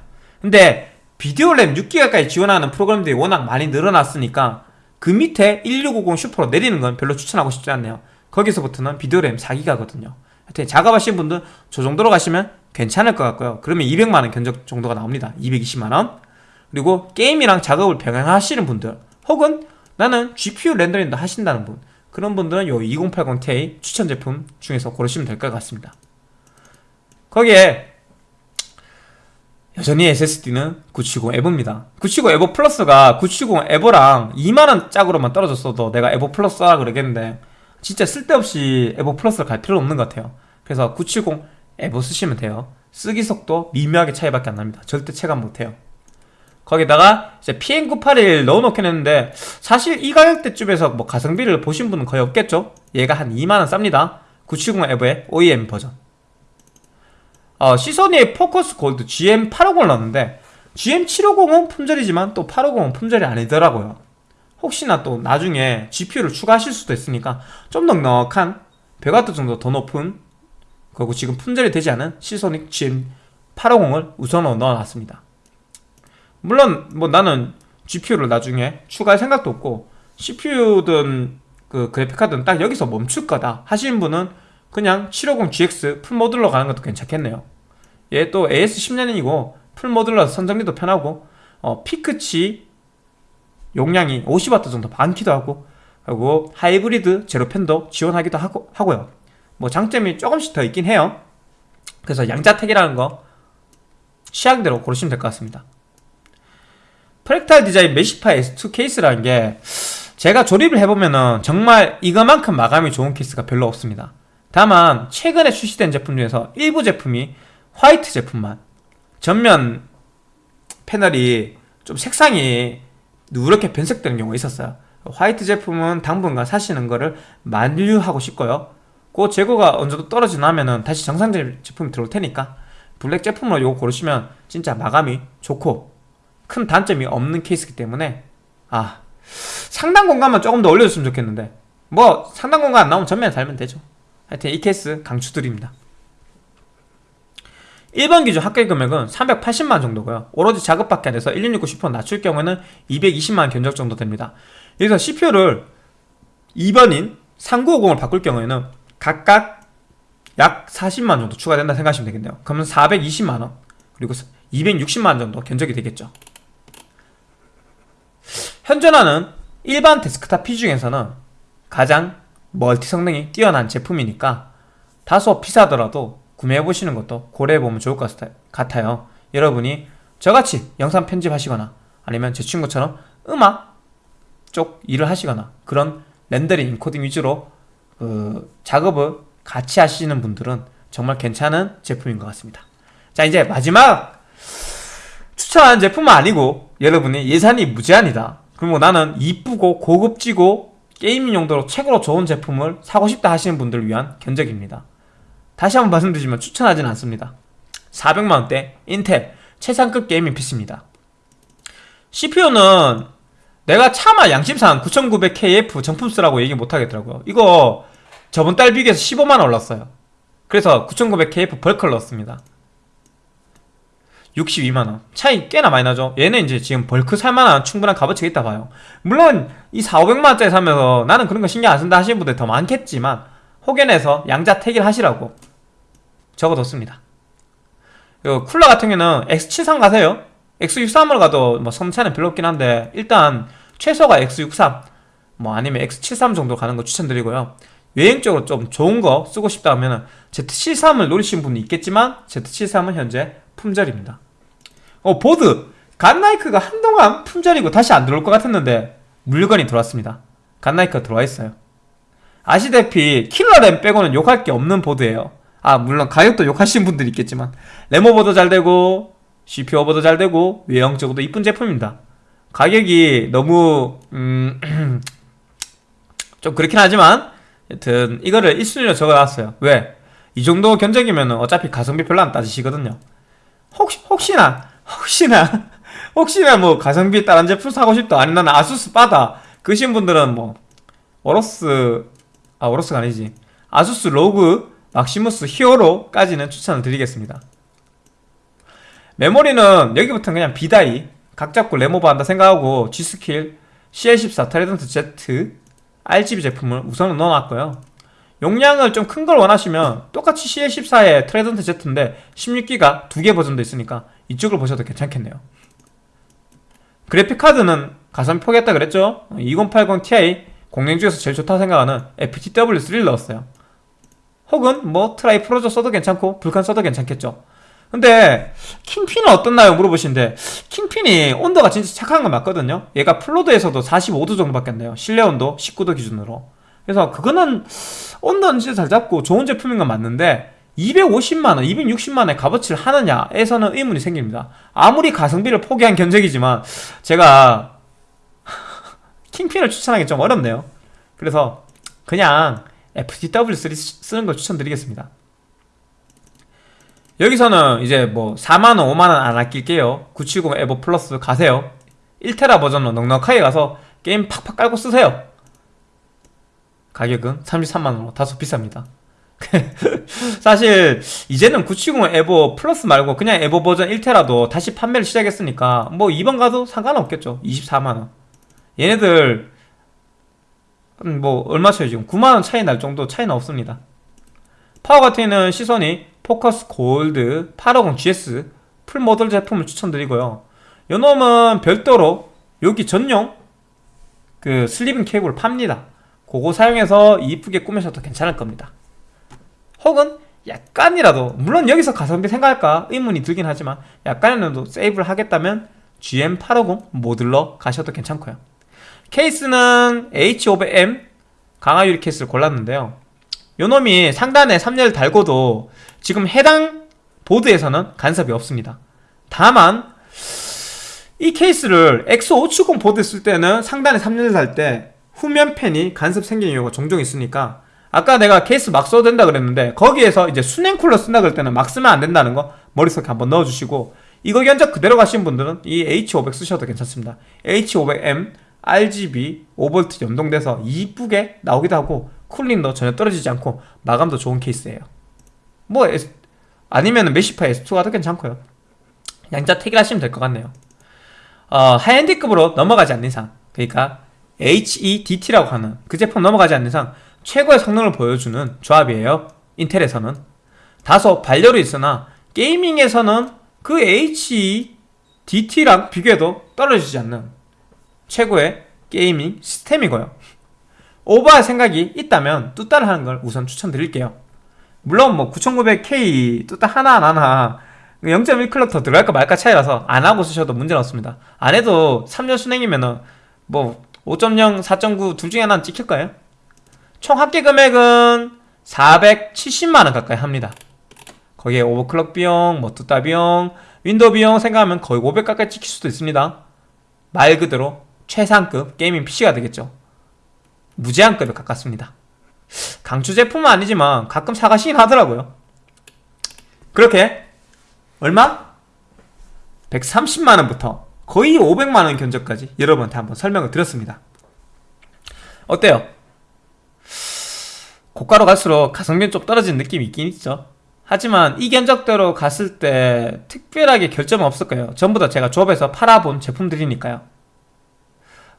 근데 비디오 램 6기가까지 지원하는 프로그램들이 워낙 많이 늘어났으니까 그 밑에 1650 Super로 내리는 건 별로 추천하고 싶지 않네요. 거기서부터는 비디오 램 4기가거든요. 하여튼 작업하시는 분들 저 정도로 가시면 괜찮을 것 같고요. 그러면 200만원 견적 정도가 나옵니다. 220만원. 그리고 게임이랑 작업을 병행하시는 분들 혹은 나는 GPU 렌더링도 하신다는 분 그런 분들은 요 2080ti 추천 제품 중에서 고르시면 될 것 같습니다. 거기에 여전히 SSD는 970 에버입니다. 970 에버 플러스가 970 에버랑 2만원 짝으로만 떨어졌어도 내가 에버 플러스 라 그러겠는데 진짜 쓸데없이 에버 플러스를 갈 필요 없는 것 같아요. 그래서 970 에버 쓰시면 돼요. 쓰기 속도 미묘하게 차이밖에 안 납니다. 절대 체감 못해요. 거기다가 이제 PM981 넣어놓긴 했는데 사실 이 가격대쯤에서 뭐 가성비를 보신 분은 거의 없겠죠? 얘가 한 2만원 쌉니다. 970 에버의 OEM 버전 어, 시소니의 포커스 골드 GM850을 넣었는데 GM750은 품절이지만 또 850은 품절이 아니더라고요. 혹시나 또 나중에 GPU를 추가하실 수도 있으니까 좀 넉넉한 100W 정도 더 높은 그리고 지금 품절이 되지 않은 시소닉 GM850을 우선으로 넣어놨습니다. 물론 뭐 나는 GPU를 나중에 추가할 생각도 없고 CPU든 그 그래픽카드는 딱 여기서 멈출 거다 하시는 분은 그냥 750GX 풀모듈러 가는 것도 괜찮겠네요. 얘 또 AS10년이고 풀모듈러 선정리도 편하고 어, 피크치 용량이 50W 정도 많기도 하고 그리고 하이브리드 zero fan도 지원하기도 하고, 하고요. 뭐 장점이 조금씩 더 있긴 해요. 그래서 양자택일하는 거 취향대로 고르시면 될 것 같습니다. Fractal Design Meshify S2 케이스라는 게 제가 조립을 해보면은 정말 이거만큼 마감이 좋은 케이스가 별로 없습니다 다만 최근에 출시된 제품 중에서 일부 제품이 화이트 제품만. 전면 패널이 좀 색상이 누렇게 변색되는 경우가 있었어요. 화이트 제품은 당분간 사시는 거를 만류하고 싶고요. 그 재고가 어느 정도 떨어지나면은 다시 정상 제품이 들어올 테니까 블랙 제품으로 이거 고르시면 진짜 마감이 좋고 큰 단점이 없는 케이스이기 때문에 아 상단 공간만 조금 더 올려줬으면 좋겠는데 뭐 상단 공간 안 나오면 전면에 달면 되죠 하여튼 이 케이스 강추드립니다. 1번 기준 합계 금액은 380만 정도고요. 오로지 작업밖에 안 돼서 1669 슈퍼 낮출 경우에는 220만 견적 정도 됩니다. 여기서 CPU를 2번인 3950을 바꿀 경우에는 각각 약 40만 정도 추가된다 생각하시면 되겠네요. 그러면 420만원 그리고 260만원 정도 견적이 되겠죠. 현존하는 일반 데스크탑 PC 중에서는 가장 멀티 성능이 뛰어난 제품이니까 다소 비싸더라도 구매해보시는 것도 고려해보면 좋을 것 같아요. 여러분이 저같이 영상 편집하시거나 아니면 제 친구처럼 음악 쪽 일을 하시거나 그런 rendering, encoding 위주로 그 작업을 같이 하시는 분들은 정말 괜찮은 제품인 것 같습니다. 자 이제 마지막 추천하는 제품은 아니고 여러분이 예산이 무제한이다. 그리고 나는 이쁘고 고급지고 gaming 용도로 최고로 좋은 제품을 사고 싶다 하시는 분들을 위한 견적입니다. 다시 한번 말씀드리지만 추천하지는 않습니다. 400만원대 인텔 최상급 gaming PC입니다. CPU는 내가 차마 양심상 9900KF 정품 쓰라고 얘기 못하겠더라고요. 이거 저번 달 비교해서 15만원 올랐어요. 그래서 9900KF 벌크를 넣었습니다 62만원. 차이 꽤나 많이 나죠. 얘는 이제 지금 벌크 살만한 충분한 값어치가 있다 봐요. 물론 이 4, 500만원짜리 사면서 나는 그런 거 신경 안 쓴다 하시는 분들 더 많겠지만 혹연해서 양자 택일 하시라고 적어뒀습니다. 쿨러 같은 경우는 X73 가세요. X63으로 가도 뭐 성차는 별로 없긴 한데 일단 최소가 X63 뭐 아니면 X73 정도 가는 거 추천드리고요. 여행적으로 좀 좋은 거 쓰고 싶다 하면 Z73을 노리시는 분이 있겠지만 Z73은 현재 품절입니다. 어 보드! 갓나이크가 한동안 품절이고 다시 안 들어올 것 같았는데 물건이 들어왔습니다. 갓나이크가 들어와 있어요. 아시다시피 킬러램 빼고는 욕할 게 없는 보드예요. 아 물론 가격도 욕하시는 분들이 있겠지만. 레모버도 잘 되고 CPU 오버도 잘 되고 외형적으로도 이쁜 제품입니다. 가격이 너무 음... 좀 그렇긴 하지만 여튼 이거를 1순위로 적어놨어요. 왜? 이 정도 견적이면 어차피 가성비 별로 안 따지시거든요 혹시, 혹시나 혹시나 혹시나 뭐 가성비 다른 제품 사고 싶다. 아니 나는 ASUS 빠다. 그러신 분들은 뭐 AORUS 아 AORUS가 아니지. ASUS ROG Maximus Hero까지는 추천을 드리겠습니다. 메모리는 여기부터는 그냥 B-die 각 잡고 램오버 한다 생각하고 G.Skill CL14 Trident Z RGB 제품을 우선 넣어놨고요 용량을 좀 큰 걸 원하시면 똑같이 CL14의 Trident Z인데 16기가 두 개 버전도 있으니까 이쪽을 보셔도 괜찮겠네요. 그래픽카드는 가성비 포기했다 그랬죠? 2080 Ti 공랭 중에서 제일 좋다고 생각하는 FTW3를 넣었어요. 혹은 뭐 Tri Frozr 써도 괜찮고 Vulcan 써도 괜찮겠죠. 근데 Kingpin은 어떻나요? 물어보시는데 Kingpin이 온도가 진짜 착한 건 맞거든요. 얘가 full load에서도 45도 정도밖에 안 돼요. 실내 온도 19도 기준으로 그래서 그거는 온도는 진짜 잘 잡고 좋은 제품인 건 맞는데 250만원, 260만원의 값어치를 하느냐에서는 의문이 생깁니다. 아무리 가성비를 포기한 견적이지만 제가 Kingpin을 추천하기 좀 어렵네요. 그래서 그냥 FTW3 쓰는 걸 추천드리겠습니다. 여기서는 이제 뭐 4만원, 5만원 안 아낄게요. 970 EVO Plus 가세요. 1테라 버전으로 넉넉하게 가서 게임 팍팍 깔고 쓰세요 가격은 33만원으로 다소 비쌉니다. 사실 이제는 970 EVO Plus 말고 그냥 EVO 버전 1테라도 다시 판매를 시작했으니까 뭐 이번 가도 상관없겠죠. 24만원. 얘네들 음, 뭐 얼마 차이 지금? 9만원 차이 날 정도 차이는 없습니다. 파워 같은 시소닉 포커스 골드 850 GS full 모듈 제품을 추천드리고요. 요놈은 별도로 여기 전용 그 sleeving 케이블을 팝니다 그거 사용해서 이쁘게 꾸미셔도 괜찮을 겁니다. 혹은 약간이라도 물론 여기서 가성비 생각할까 의문이 들긴 하지만 약간이라도 세이브를 하겠다면 GM850 modular 가셔도 괜찮고요. 케이스는 H500M 강화유리 케이스를 골랐는데요. 요놈이 상단에 3열 달고도 지금 해당 보드에서는 간섭이 없습니다. 다만 이 케이스를 X570 보드 쓸 때는 상단에 3열 달때 후면 팬이 간섭 생기는 경우가 종종 있으니까 아까 내가 케이스 막 써도 된다 그랬는데 거기에서 이제 수냉 쿨러 쓴다 그럴 때는 막 쓰면 안 된다는 거 머릿속에 한번 넣어주시고 이거 견적 그대로 가신 분들은 이 H500 쓰셔도 괜찮습니다. H500M RGB 5V 연동돼서 이쁘게 나오기도 하고 cooling도 전혀 떨어지지 않고 마감도 좋은 케이스예요. 뭐 S, 아니면 Meshify S2 가도 괜찮고요. 양자 택일 하시면 될 것 같네요. 어, high-end급으로 넘어가지 않는 이상 그러니까 HEDT라고 하는 그 제품 넘어가지 않는 이상 최고의 성능을 보여주는 조합이에요. 인텔에서는. 다소 발열이 있으나 gaming에서는 그 HEDT랑 비교해도 떨어지지 않는 최고의 게이밍 시스템이고요. 오버할 생각이 있다면 뚜따를 하는 걸 우선 추천드릴게요. 물론 뭐 9900K 뚜따 하나 안 하나 0.1클럭 더 들어갈까 말까 차이라서 안 하고 쓰셔도 문제는 없습니다. 안 해도 3년 순행이면은 뭐 5.0, 4.9 둘 중에 하나는 찍힐 거예요? 총 합계 금액은 470만원 가까이 합니다. 거기에 overclock 비용, 뭐 뚜따 비용, 윈도우 비용 생각하면 거의 500 가까이 찍힐 수도 있습니다. 말 그대로 최상급 gaming PC가 되겠죠. 무제한급에 가깝습니다. 강추 제품은 아니지만 가끔 사가시긴 하더라고요. 그렇게 얼마? 130만원부터 거의 500만원 견적까지 여러분한테 한번 설명을 드렸습니다. 어때요? 고가로 갈수록 가성비는 좀 떨어지는 느낌이 있긴 있죠. 하지만 이 견적대로 갔을 때 특별하게 결점은 없을 거예요? 전부 다 제가 조합해서 팔아본 제품들이니까요.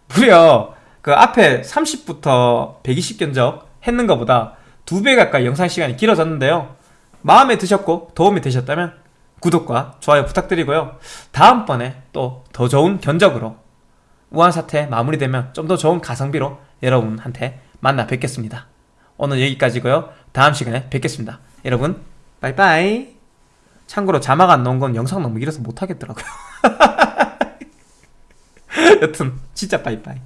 무려 그 앞에 30부터 120 견적 했는 것보다 두 배 가까이 영상 시간이 길어졌는데요. 마음에 드셨고 도움이 되셨다면 구독과 좋아요 부탁드리고요. 다음번에 또 더 좋은 견적으로 우한 사태 마무리되면 좀 더 좋은 가성비로 여러분한테 만나 뵙겠습니다. 오늘 여기까지고요. 다음 시간에 뵙겠습니다. 여러분 빠이빠이. 참고로 자막 안 넣은 건 영상 너무 길어서 못하겠더라고요. 여튼 진짜 빠이빠이